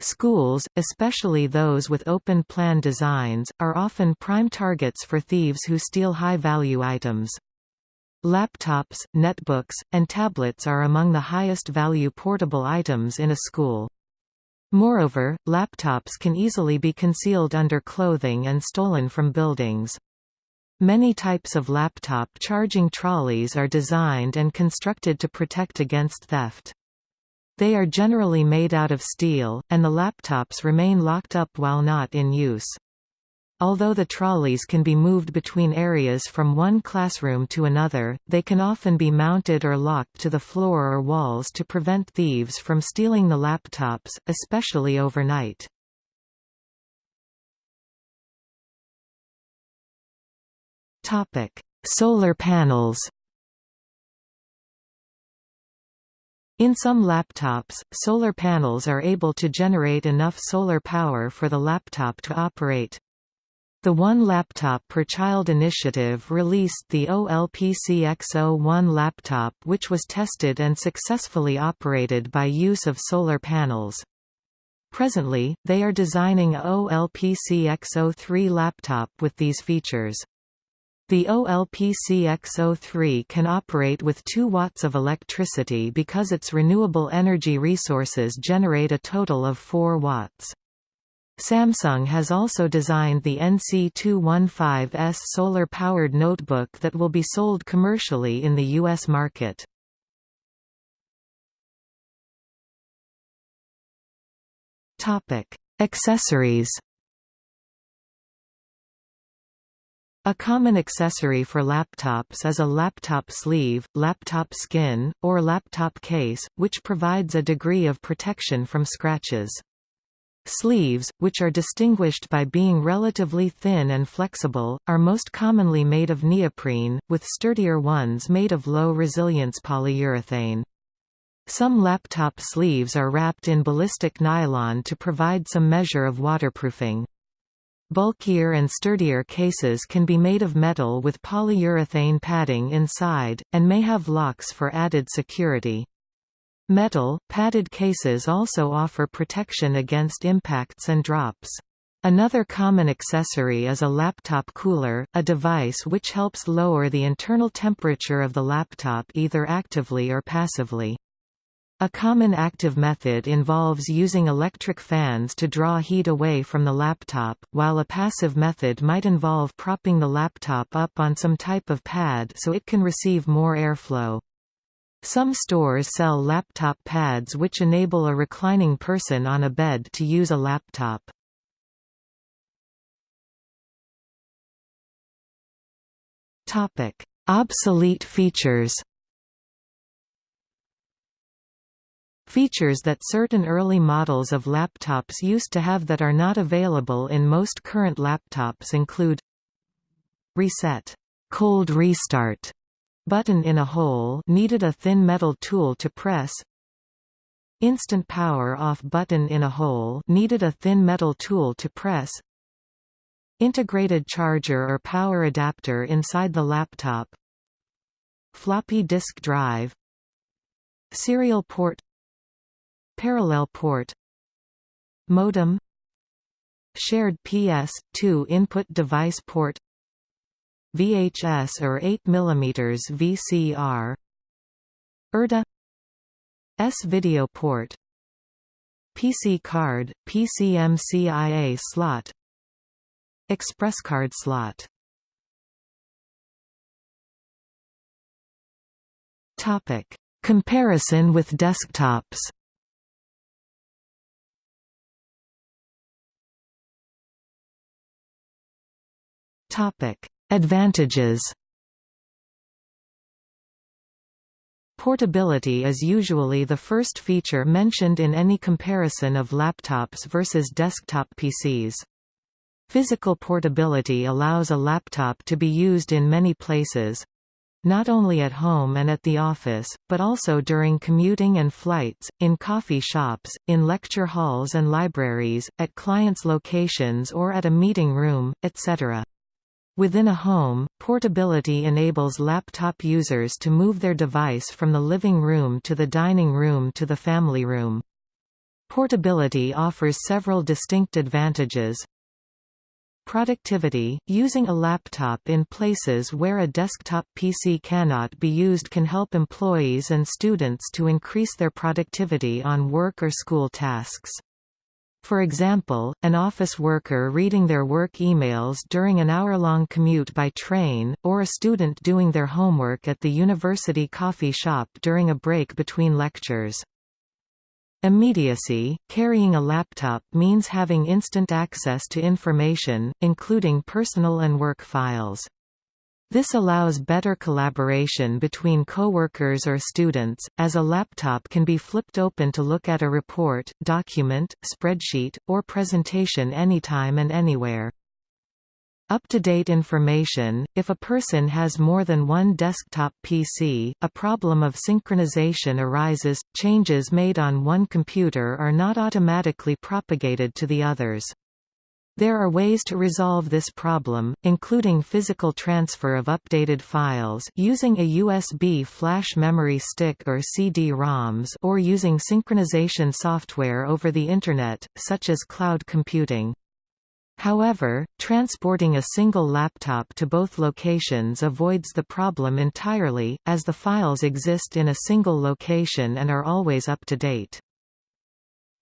Schools, especially those with open plan designs, are often prime targets for thieves who steal high-value items. Laptops, netbooks, and tablets are among the highest value portable items in a school. Moreover, laptops can easily be concealed under clothing and stolen from buildings. Many types of laptop charging trolleys are designed and constructed to protect against theft. They are generally made out of steel, and the laptops remain locked up while not in use. Although the trolleys can be moved between areas from one classroom to another, they can often be mounted or locked to the floor or walls to prevent thieves from stealing the laptops, especially overnight. Solar panels In some laptops, solar panels are able to generate enough solar power for the laptop to operate. The One Laptop Per Child initiative released the OLPC XO-1 laptop which was tested and successfully operated by use of solar panels. Presently, they are designing a OLPC XO-3 laptop with these features. The OLPCX03 can operate with 2 watts of electricity because its renewable energy resources generate a total of 4 watts. Samsung has also designed the NC215S solar-powered notebook that will be sold commercially in the U.S. market. Accessories A common accessory for laptops is a laptop sleeve, laptop skin, or laptop case, which provides a degree of protection from scratches. Sleeves, which are distinguished by being relatively thin and flexible, are most commonly made of neoprene, with sturdier ones made of low-resilience polyurethane. Some laptop sleeves are wrapped in ballistic nylon to provide some measure of waterproofing. Bulkier and sturdier cases can be made of metal with polyurethane padding inside, and may have locks for added security. Metal, padded cases also offer protection against impacts and drops. Another common accessory is a laptop cooler, a device which helps lower the internal temperature of the laptop either actively or passively. A common active method involves using electric fans to draw heat away from the laptop, while a passive method might involve propping the laptop up on some type of pad so it can receive more airflow. Some stores sell laptop pads which enable a reclining person on a bed to use a laptop. Topic: Obsolete features. Features that certain early models of laptops used to have that are not available in most current laptops include Reset, cold restart, Button in a hole needed a thin metal tool to press. Instant power off button in a hole needed a thin metal tool to press. Integrated charger or power adapter inside the laptop. Floppy disk drive. Serial port. Parallel port. Modem. Shared PS2 input device port VHS or 8 mm VCR IrDA. S video port. PC card, PCMCIA slot. Express card slot. Topic: Comparison with desktops. Topic: Advantages. Portability is usually the first feature mentioned in any comparison of laptops versus desktop PCs. Physical portability allows a laptop to be used in many places, not only at home and at the office, but also during commuting and flights, in coffee shops, in lecture halls and libraries, at clients' locations or at a meeting room, etc. Within a home, portability enables laptop users to move their device from the living room to the dining room to the family room. Portability offers several distinct advantages. Productivity – Using a laptop in places where a desktop PC cannot be used can help employees and students to increase their productivity on work or school tasks. For example, an office worker reading their work emails during an hour-long commute by train, or a student doing their homework at the university coffee shop during a break between lectures. Immediacy – Carrying a laptop means having instant access to information, including personal and work files. This allows better collaboration between coworkers or students, as a laptop can be flipped open to look at a report, document, spreadsheet, or presentation anytime and anywhere. Up-to-date information – If a person has more than one desktop PC, a problem of synchronization arises, changes made on one computer are not automatically propagated to the others. There are ways to resolve this problem, including physical transfer of updated files using a USB flash memory stick or CD-ROMs or using synchronization software over the Internet, such as cloud computing. However, transporting a single laptop to both locations avoids the problem entirely, as the files exist in a single location and are always up to date.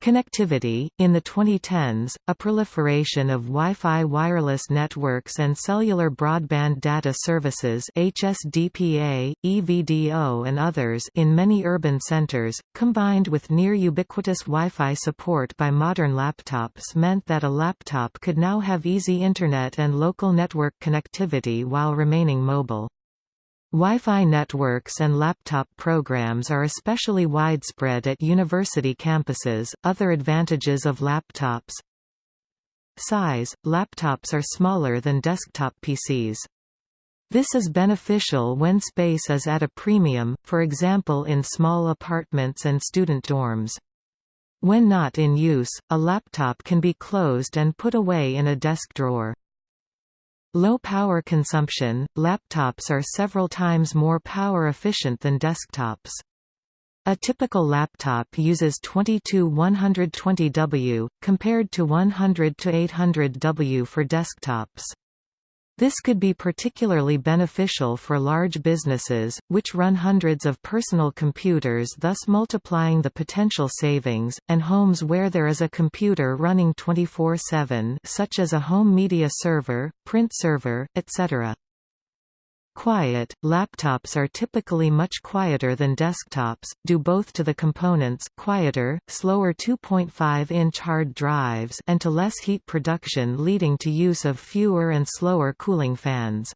Connectivity In the 2010s, a proliferation of Wi-Fi wireless networks and cellular broadband data services HSDPA, EVDO and others in many urban centers, combined with near-ubiquitous Wi-Fi support by modern laptops meant that a laptop could now have easy Internet and local network connectivity while remaining mobile. Wi-Fi networks and laptop programs are especially widespread at university campuses. Other advantages of laptops Size – Laptops are smaller than desktop PCs. This is beneficial when space is at a premium, for example in small apartments and student dorms. When not in use, a laptop can be closed and put away in a desk drawer. Low power consumption – Laptops are several times more power efficient than desktops. A typical laptop uses 22 120W, compared to 100 to 800W for desktops. This could be particularly beneficial for large businesses, which run hundreds of personal computers thus multiplying the potential savings, and homes where there is a computer running 24-7 such as a home media server, print server, etc. Quiet, laptops are typically much quieter than desktops, due both to the components quieter, slower 2.5-inch hard drives and to less heat production leading to use of fewer and slower cooling fans.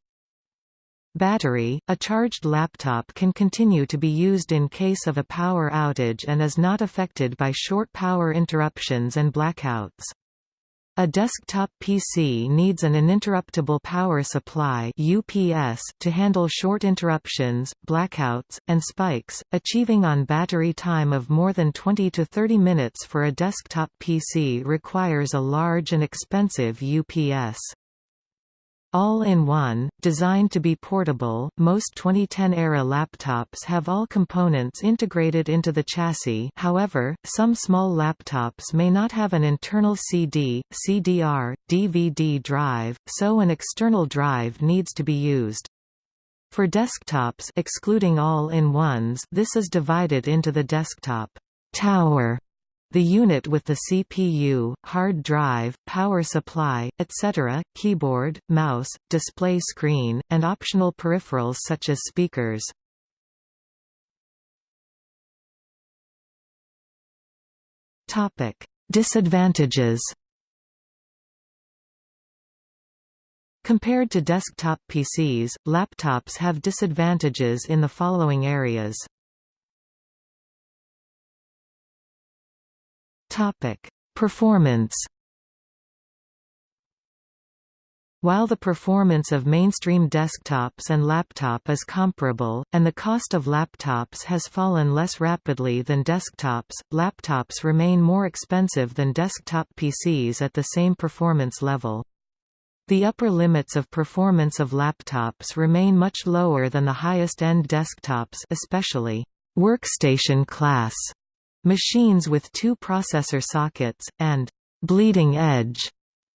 Battery – A charged laptop can continue to be used in case of a power outage and is not affected by short power interruptions and blackouts. A desktop PC needs an uninterruptible power supply UPS to handle short interruptions, blackouts, and spikes, achieving on battery time of more than 20 to 30 minutes for a desktop PC requires a large and expensive UPS. All-in-one, designed to be portable, most 2010-era laptops have all components integrated into the chassis however, some small laptops may not have an internal CD, CDR, DVD drive, so an external drive needs to be used. For desktops excluding all-in-ones this is divided into the desktop tower the unit with the CPU, hard drive, power supply, etc., keyboard, mouse, display screen, and optional peripherals such as speakers. Topic: Disadvantages. Compared to desktop PCs, laptops have disadvantages in the following areas. Topic: Performance. While the performance of mainstream desktops and laptop is comparable, and the cost of laptops has fallen less rapidly than desktops, laptops remain more expensive than desktop PCs at the same performance level. The upper limits of performance of laptops remain much lower than the highest-end desktops especially workstation class machines with two processor sockets, and bleeding edge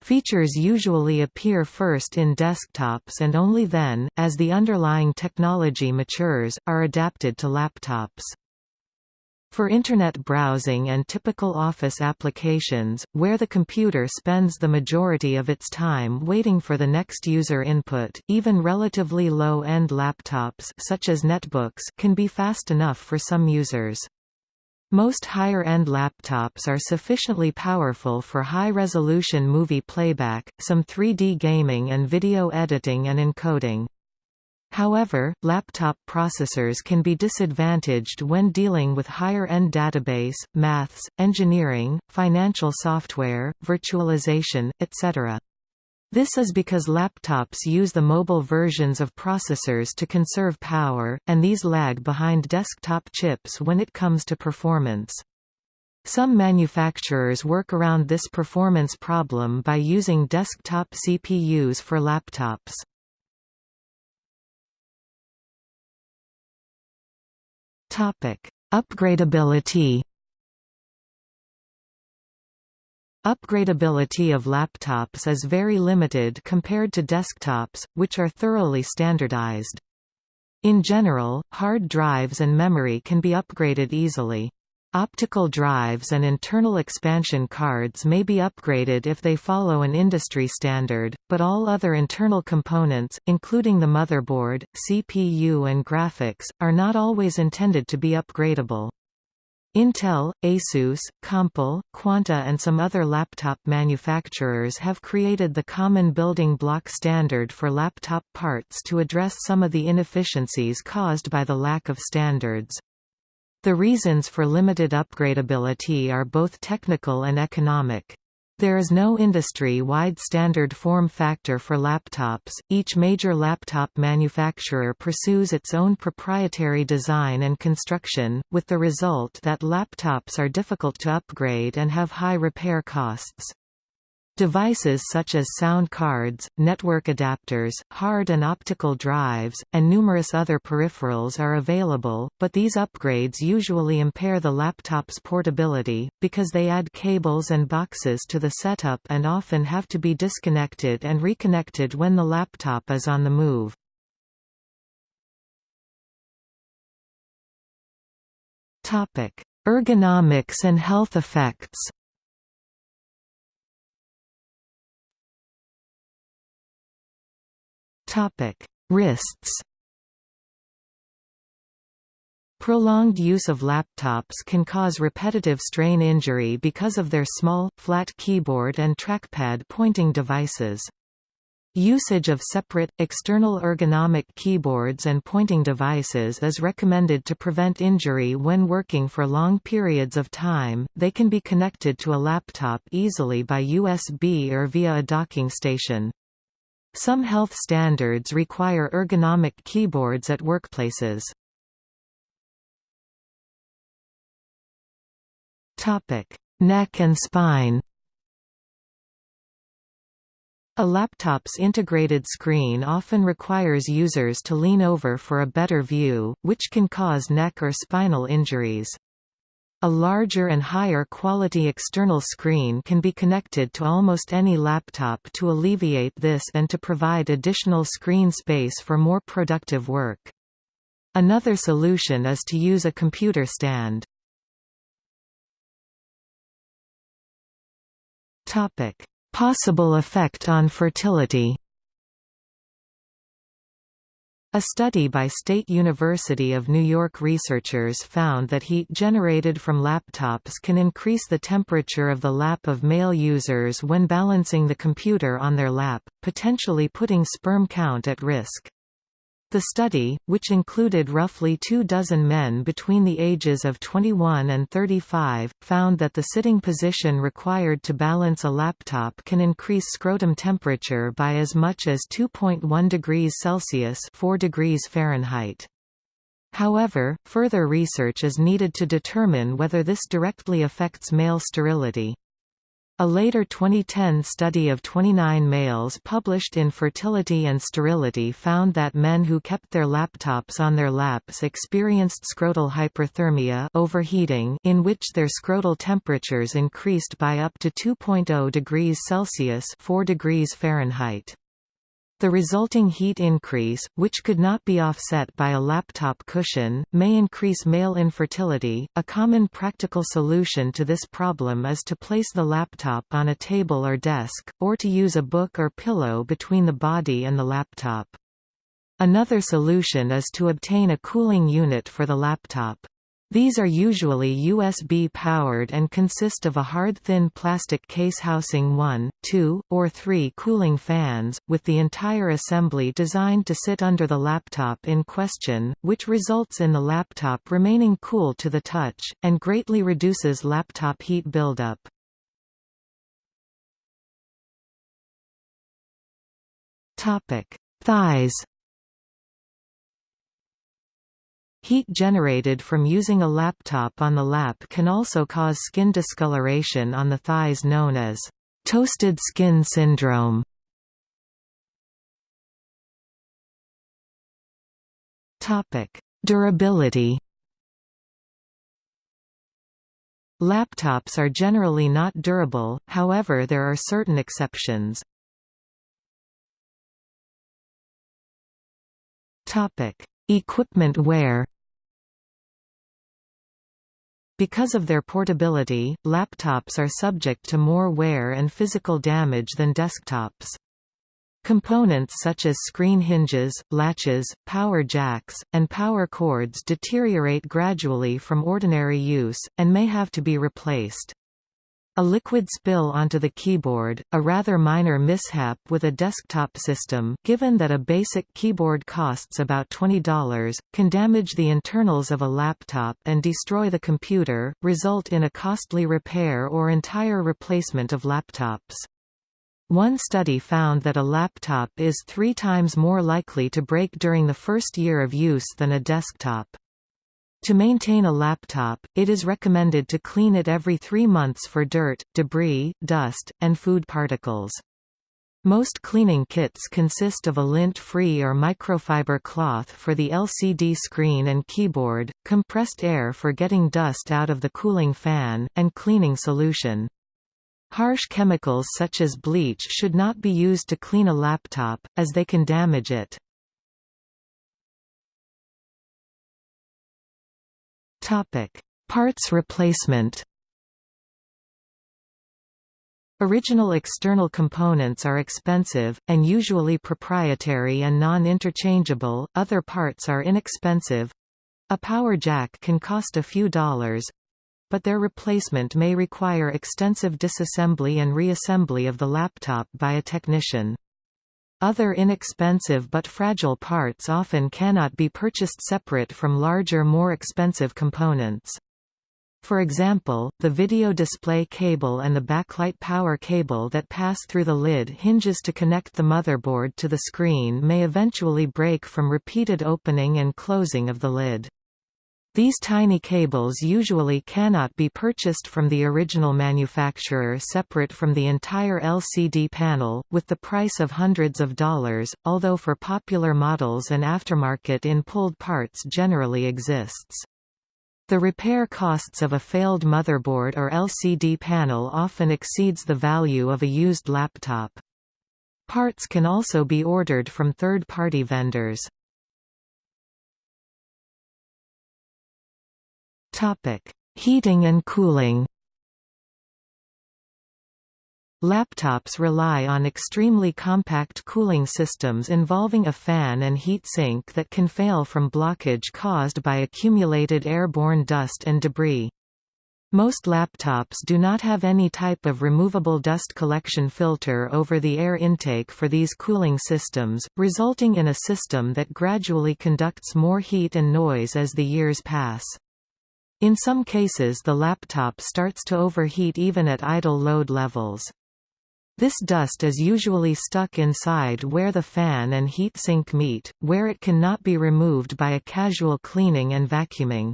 Features usually appear first in desktops and only then, as the underlying technology matures, are adapted to laptops. For Internet browsing and typical office applications, where the computer spends the majority of its time waiting for the next user input, even relatively low-end laptops such as netbooks can be fast enough for some users. Most higher-end laptops are sufficiently powerful for high-resolution movie playback, some 3D gaming and video editing and encoding. However, laptop processors can be disadvantaged when dealing with higher-end database, maths, engineering, financial software, virtualization, etc. This is because laptops use the mobile versions of processors to conserve power, and these lag behind desktop chips when it comes to performance. Some manufacturers work around this performance problem by using desktop CPUs for laptops. Upgradability Upgradability of laptops is very limited compared to desktops, which are thoroughly standardized. In general, hard drives and memory can be upgraded easily. Optical drives and internal expansion cards may be upgraded if they follow an industry standard, but all other internal components, including the motherboard, CPU and graphics, are not always intended to be upgradable. Intel, Asus, Compal, Quanta and some other laptop manufacturers have created the common building block standard for laptop parts to address some of the inefficiencies caused by the lack of standards. The reasons for limited upgradability are both technical and economic. There is no industry-wide standard form factor for laptops, each major laptop manufacturer pursues its own proprietary design and construction, with the result that laptops are difficult to upgrade and have high repair costs. Devices such as sound cards, network adapters, hard and optical drives, and numerous other peripherals are available, but these upgrades usually impair the laptop's portability, because they add cables and boxes to the setup and often have to be disconnected and reconnected when the laptop is on the move. Ergonomics and health effects Topic: Wrists. Prolonged use of laptops can cause repetitive strain injury because of their small, flat keyboard and trackpad pointing devices. Usage of separate, external ergonomic keyboards and pointing devices is recommended to prevent injury when working for long periods of time. They can be connected to a laptop easily by USB or via a docking station. Some health standards require ergonomic keyboards at workplaces. Topic: Neck and spine A laptop's integrated screen often requires users to lean over for a better view, which can cause neck or spinal injuries. A larger and higher quality external screen can be connected to almost any laptop to alleviate this and to provide additional screen space for more productive work. Another solution is to use a computer stand. Possible effect on fertility A study by State University of New York researchers found that heat generated from laptops can increase the temperature of the lap of male users when balancing the computer on their lap, potentially putting sperm count at risk. The study, which included roughly two dozen men between the ages of 21 and 35, found that the sitting position required to balance a laptop can increase scrotum temperature by as much as 2.1 degrees Celsius 4 degrees Fahrenheit. However, further research is needed to determine whether this directly affects male sterility. A later 2010 study of 29 males published in Fertility and Sterility found that men who kept their laptops on their laps experienced scrotal hyperthermia overheating in which their scrotal temperatures increased by up to 2.0 degrees Celsius 4 degrees Fahrenheit. The resulting heat increase, which could not be offset by a laptop cushion, may increase male infertility. A common practical solution to this problem is to place the laptop on a table or desk, or to use a book or pillow between the body and the laptop. Another solution is to obtain a cooling unit for the laptop. These are usually USB-powered and consist of a hard thin plastic case housing one, two, or three cooling fans, with the entire assembly designed to sit under the laptop in question, which results in the laptop remaining cool to the touch, and greatly reduces laptop heat buildup. Thighs Heat generated from using a laptop on the lap can also cause skin discoloration on the thighs known as toasted skin syndrome. Topic: Durability. Laptops are generally not durable, however there are certain exceptions. Topic: Equipment wear Because of their portability, laptops are subject to more wear and physical damage than desktops. Components such as screen hinges, latches, power jacks, and power cords deteriorate gradually from ordinary use, and may have to be replaced. A liquid spill onto the keyboard, a rather minor mishap with a desktop system given that a basic keyboard costs about $20, can damage the internals of a laptop and destroy the computer, result in a costly repair or entire replacement of laptops. One study found that a laptop is three times more likely to break during the first year of use than a desktop. To maintain a laptop, it is recommended to clean it every three months for dirt, debris, dust, and food particles. Most cleaning kits consist of a lint-free or microfiber cloth for the LCD screen and keyboard, compressed air for getting dust out of the cooling fan, and cleaning solution. Harsh chemicals such as bleach should not be used to clean a laptop, as they can damage it. Topic: Parts replacement. Original external components are expensive, and usually proprietary and non-interchangeable, other parts are inexpensive. A power jack can cost a few dollars, but their replacement may require extensive disassembly and reassembly of the laptop by a technician. Other inexpensive but fragile parts often cannot be purchased separate from larger more expensive components. For example, the video display cable and the backlight power cable that pass through the lid hinges to connect the motherboard to the screen may eventually break from repeated opening and closing of the lid. These tiny cables usually cannot be purchased from the original manufacturer separate from the entire LCD panel, with the price of hundreds of dollars, although for popular models an aftermarket in pulled parts generally exists. The repair costs of a failed motherboard or LCD panel often exceeds the value of a used laptop. Parts can also be ordered from third-party vendors. Topic: Heating and cooling. Laptops rely on extremely compact cooling systems involving a fan and heat sink that can fail from blockage caused by accumulated airborne dust and debris. Most laptops do not have any type of removable dust collection filter over the air intake for these cooling systems, resulting in a system that gradually conducts more heat and noise as the years pass. In some cases the laptop starts to overheat even at idle load levels. This dust is usually stuck inside where the fan and heat sink meet, where it cannot be removed by a casual cleaning and vacuuming.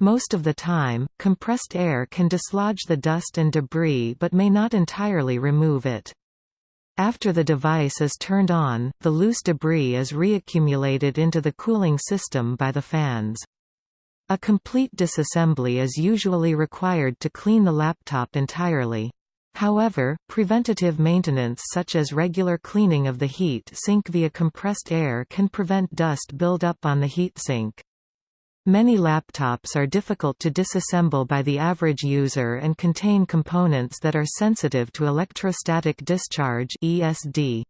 Most of the time, compressed air can dislodge the dust and debris but may not entirely remove it. After the device is turned on, the loose debris is reaccumulated into the cooling system by the fans. A complete disassembly is usually required to clean the laptop entirely. However, preventative maintenance such as regular cleaning of the heat sink via compressed air can prevent dust buildup on the heat sink. Many laptops are difficult to disassemble by the average user and contain components that are sensitive to electrostatic discharge ESD.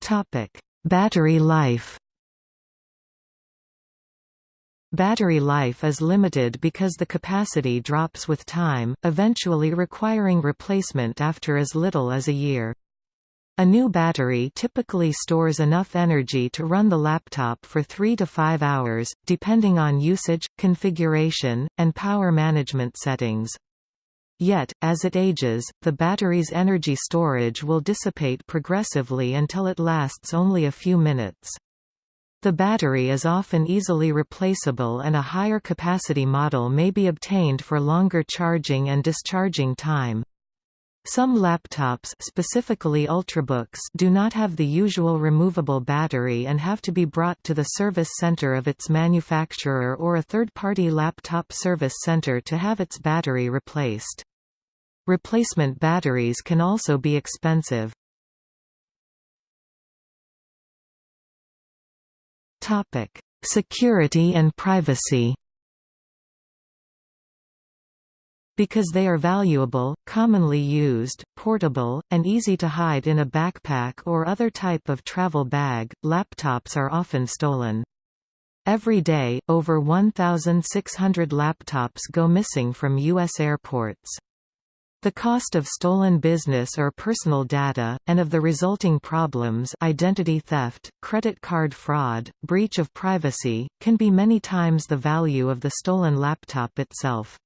Topic: Battery life. Battery life is limited because the capacity drops with time, eventually requiring replacement after as little as a year. A new battery typically stores enough energy to run the laptop for 3 to 5 hours, depending on usage, configuration, and power management settings. Yet, as it ages, the battery's energy storage will dissipate progressively until it lasts only a few minutes. The battery is often easily replaceable and a higher capacity model may be obtained for longer charging and discharging time. Some laptops specifically Ultrabooks do not have the usual removable battery and have to be brought to the service center of its manufacturer or a third-party laptop service center to have its battery replaced. Replacement batteries can also be expensive. Security and privacy. Because they are valuable, commonly used, portable, and easy to hide in a backpack or other type of travel bag, laptops are often stolen. Every day, over 1,600 laptops go missing from U.S. airports. The cost of stolen business or personal data, and of the resulting problems identity theft, credit card fraud, breach of privacy, can be many times the value of the stolen laptop itself.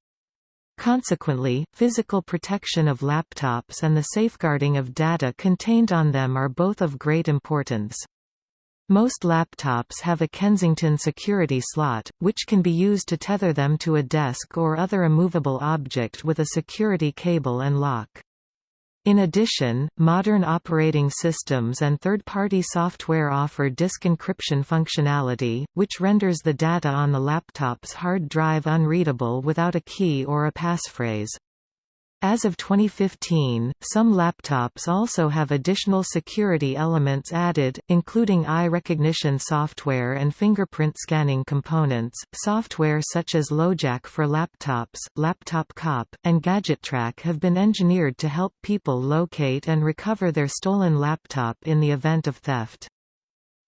Consequently, physical protection of laptops and the safeguarding of data contained on them are both of great importance. Most laptops have a Kensington security slot, which can be used to tether them to a desk or other immovable object with a security cable and lock. In addition, modern operating systems and third-party software offer disk encryption functionality, which renders the data on the laptop's hard drive unreadable without a key or a passphrase. As of 2015, some laptops also have additional security elements added, including eye recognition software and fingerprint scanning components. Software such as LoJack for laptops, Laptop Cop, and GadgetTrack have been engineered to help people locate and recover their stolen laptop in the event of theft.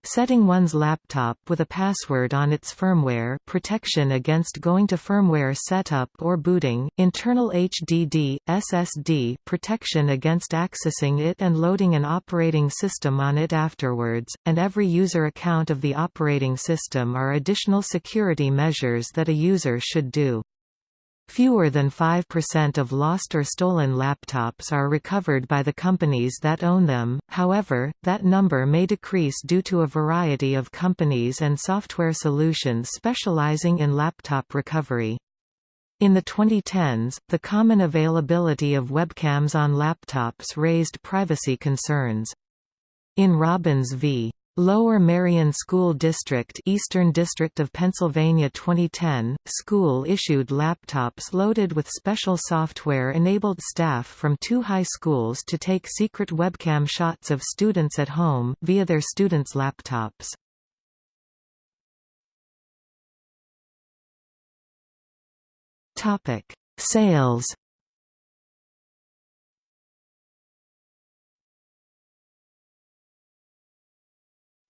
Setting one's laptop with a password on its firmware protection against going to firmware setup or booting, internal HDD, SSD protection against accessing it and loading an operating system on it afterwards, and every user account of the operating system are additional security measures that a user should do. Fewer than 5% of lost or stolen laptops are recovered by the companies that own them, however, that number may decrease due to a variety of companies and software solutions specializing in laptop recovery. In the 2010s, the common availability of webcams on laptops raised privacy concerns. In Robbins v. Lower Merion School District Eastern District of Pennsylvania 2010, school issued laptops loaded with special software-enabled staff from two high schools to take secret webcam shots of students at home, via their students' laptops. Sales.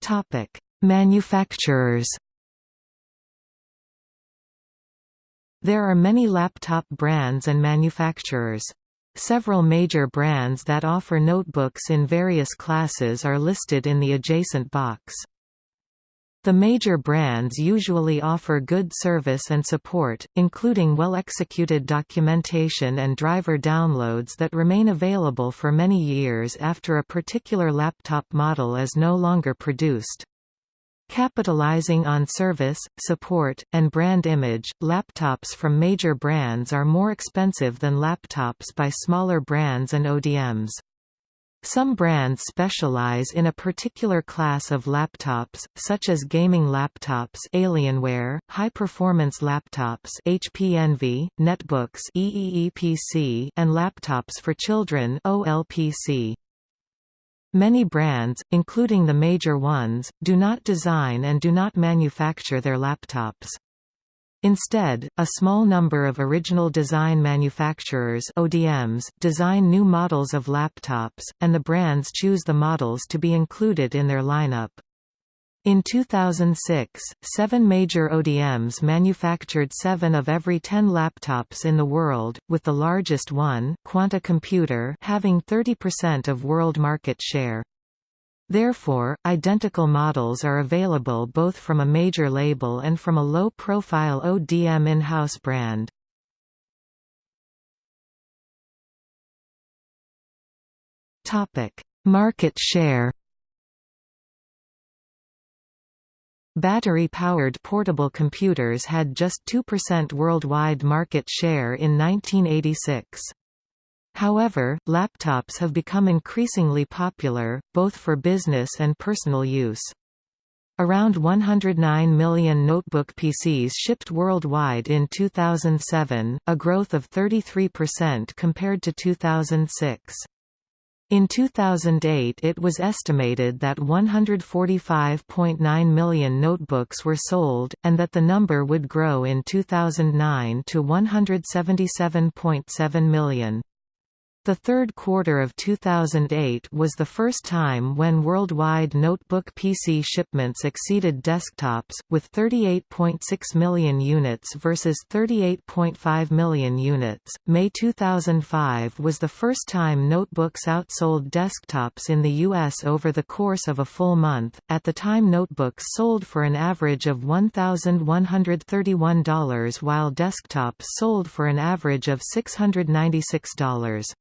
Topic: Manufacturers. There are many laptop brands and manufacturers. Several major brands that offer notebooks in various classes are listed in the adjacent box. The major brands usually offer good service and support, including well-executed documentation and driver downloads that remain available for many years after a particular laptop model is no longer produced. Capitalizing on service, support, and brand image, laptops from major brands are more expensive than laptops by smaller brands and ODMs. Some brands specialize in a particular class of laptops, such as gaming laptops Alienware, high-performance laptops HP Envy, netbooks Eee PC, and laptops for children OLPC. Many brands, including the major ones, do not design and do not manufacture their laptops. Instead, a small number of original design manufacturers ODMs design new models of laptops, and the brands choose the models to be included in their lineup. In 2006, seven major ODMs manufactured seven of every ten laptops in the world, with the largest one Quanta Computer having 30% of world market share. Therefore, identical models are available both from a major label and from a low-profile ODM in-house brand. Market share Battery-powered portable computers had just 2% worldwide market share in 1986. However, laptops have become increasingly popular, both for business and personal use. Around 109 million notebook PCs shipped worldwide in 2007, a growth of 33% compared to 2006. In 2008 it was estimated that 145.9 million notebooks were sold, and that the number would grow in 2009 to 177.7 million. The third quarter of 2008 was the first time when worldwide notebook PC shipments exceeded desktops, with 38.6 million units versus 38.5 million units. May 2005 was the first time notebooks outsold desktops in the U.S. over the course of a full month. At the time, notebooks sold for an average of $1,131 while desktops sold for an average of $696.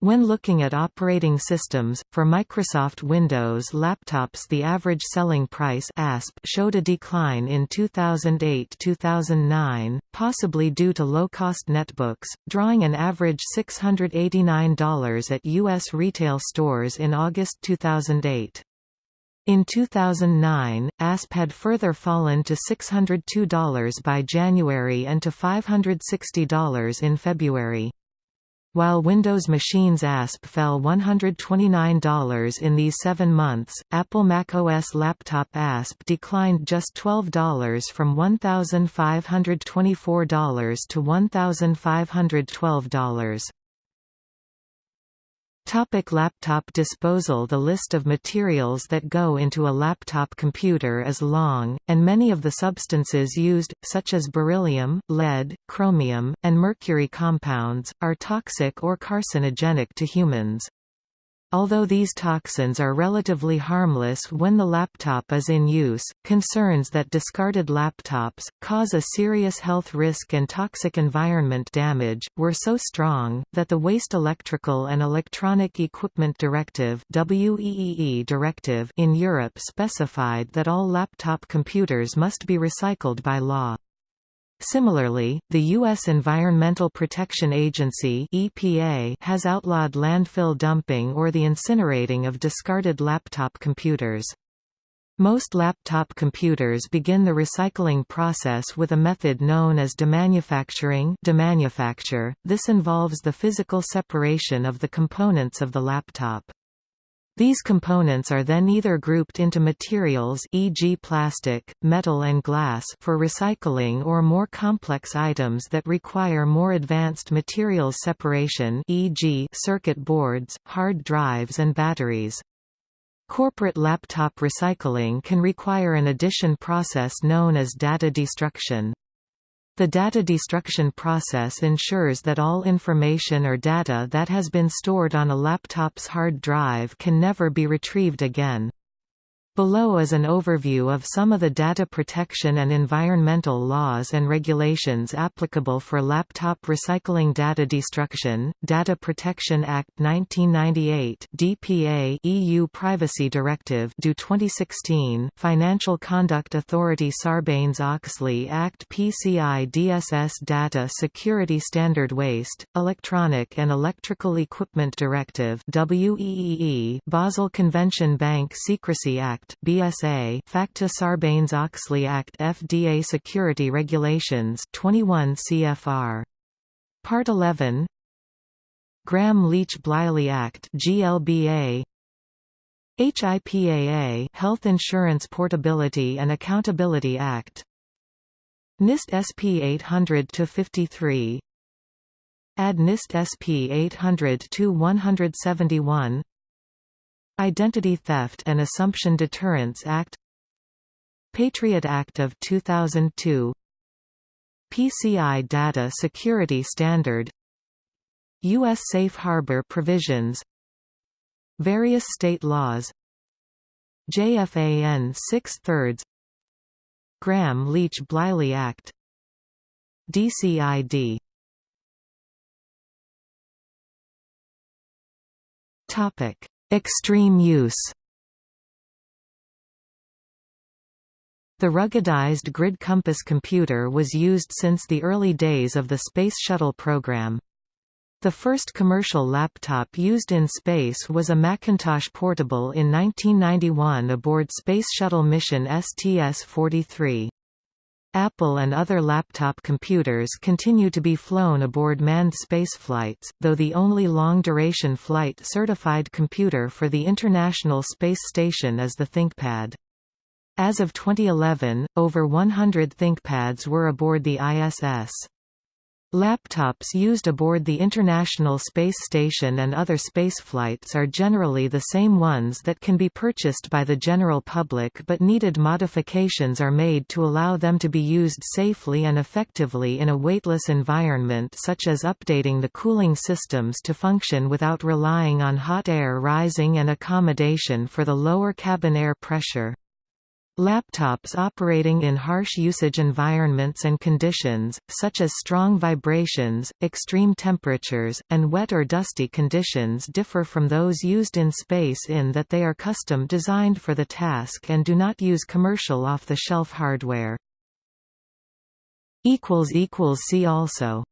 When looking at operating systems, for Microsoft Windows laptops the average selling price ASP showed a decline in 2008-2009, possibly due to low-cost netbooks, drawing an average $689 at U.S. retail stores in August 2008. In 2009, ASP had further fallen to $602 by January and to $560 in February. While Windows Machines ASP fell $129 in these seven months, Apple macOS Laptop ASP declined just $12 from $1,524 to $1,512. Topic laptop disposal The list of materials that go into a laptop computer is long, and many of the substances used, such as beryllium, lead, chromium, and mercury compounds, are toxic or carcinogenic to humans. Although these toxins are relatively harmless when the laptop is in use, concerns that discarded laptops, cause a serious health risk and toxic environment damage, were so strong, that the Waste Electrical and Electronic Equipment Directive, (WEEE) directive in Europe specified that all laptop computers must be recycled by law. Similarly, the U.S. Environmental Protection Agency EPA has outlawed landfill dumping or the incinerating of discarded laptop computers. Most laptop computers begin the recycling process with a method known as demanufacturing demanufacture. This involves the physical separation of the components of the laptop. These components are then either grouped into materials e.g. plastic, metal and glass for recycling or more complex items that require more advanced materials separation e.g. circuit boards, hard drives and batteries. Corporate laptop recycling can require an addition process known as data destruction. The data destruction process ensures that all information or data that has been stored on a laptop's hard drive can never be retrieved again. Below is an overview of some of the data protection and environmental laws and regulations applicable for laptop recycling data destruction. Data Protection Act 1998 (DPA) EU Privacy Directive due 2016, Financial Conduct Authority Sarbanes-Oxley Act PCI DSS Data Security Standard Waste, Electronic and Electrical Equipment Directive WEEE, Basel Convention Bank Secrecy Act Act BSA FACTA Sarbanes-Oxley Act FDA Security Regulations 21 CFR Part 11 Gramm-Leach-Bliley Act GLBA HIPAA Health Insurance Portability and Accountability Act. NIST SP 800-53 Add NIST SP 800-171 Identity Theft and Assumption Deterrence Act Patriot Act of 2002 PCI Data Security Standard U.S. Safe Harbor Provisions Various state laws JFAN 6 thirds Gramm-Leach-Bliley Act DCID Topic Extreme use The ruggedized GRiD Compass computer was used since the early days of the Space Shuttle program. The first commercial laptop used in space was a Macintosh Portable in 1991 aboard Space Shuttle mission STS-43. Apple and other laptop computers continue to be flown aboard manned spaceflights, though the only long-duration flight certified computer for the International Space Station is the ThinkPad. As of 2011, over 100 ThinkPads were aboard the ISS. Laptops used aboard the International Space Station and other spaceflights are generally the same ones that can be purchased by the general public but needed modifications are made to allow them to be used safely and effectively in a weightless environment such as updating the cooling systems to function without relying on hot air rising and accommodation for the lower cabin air pressure. Laptops operating in harsh usage environments and conditions, such as strong vibrations, extreme temperatures, and wet or dusty conditions differ from those used in space in that they are custom designed for the task and do not use commercial off-the-shelf hardware. See also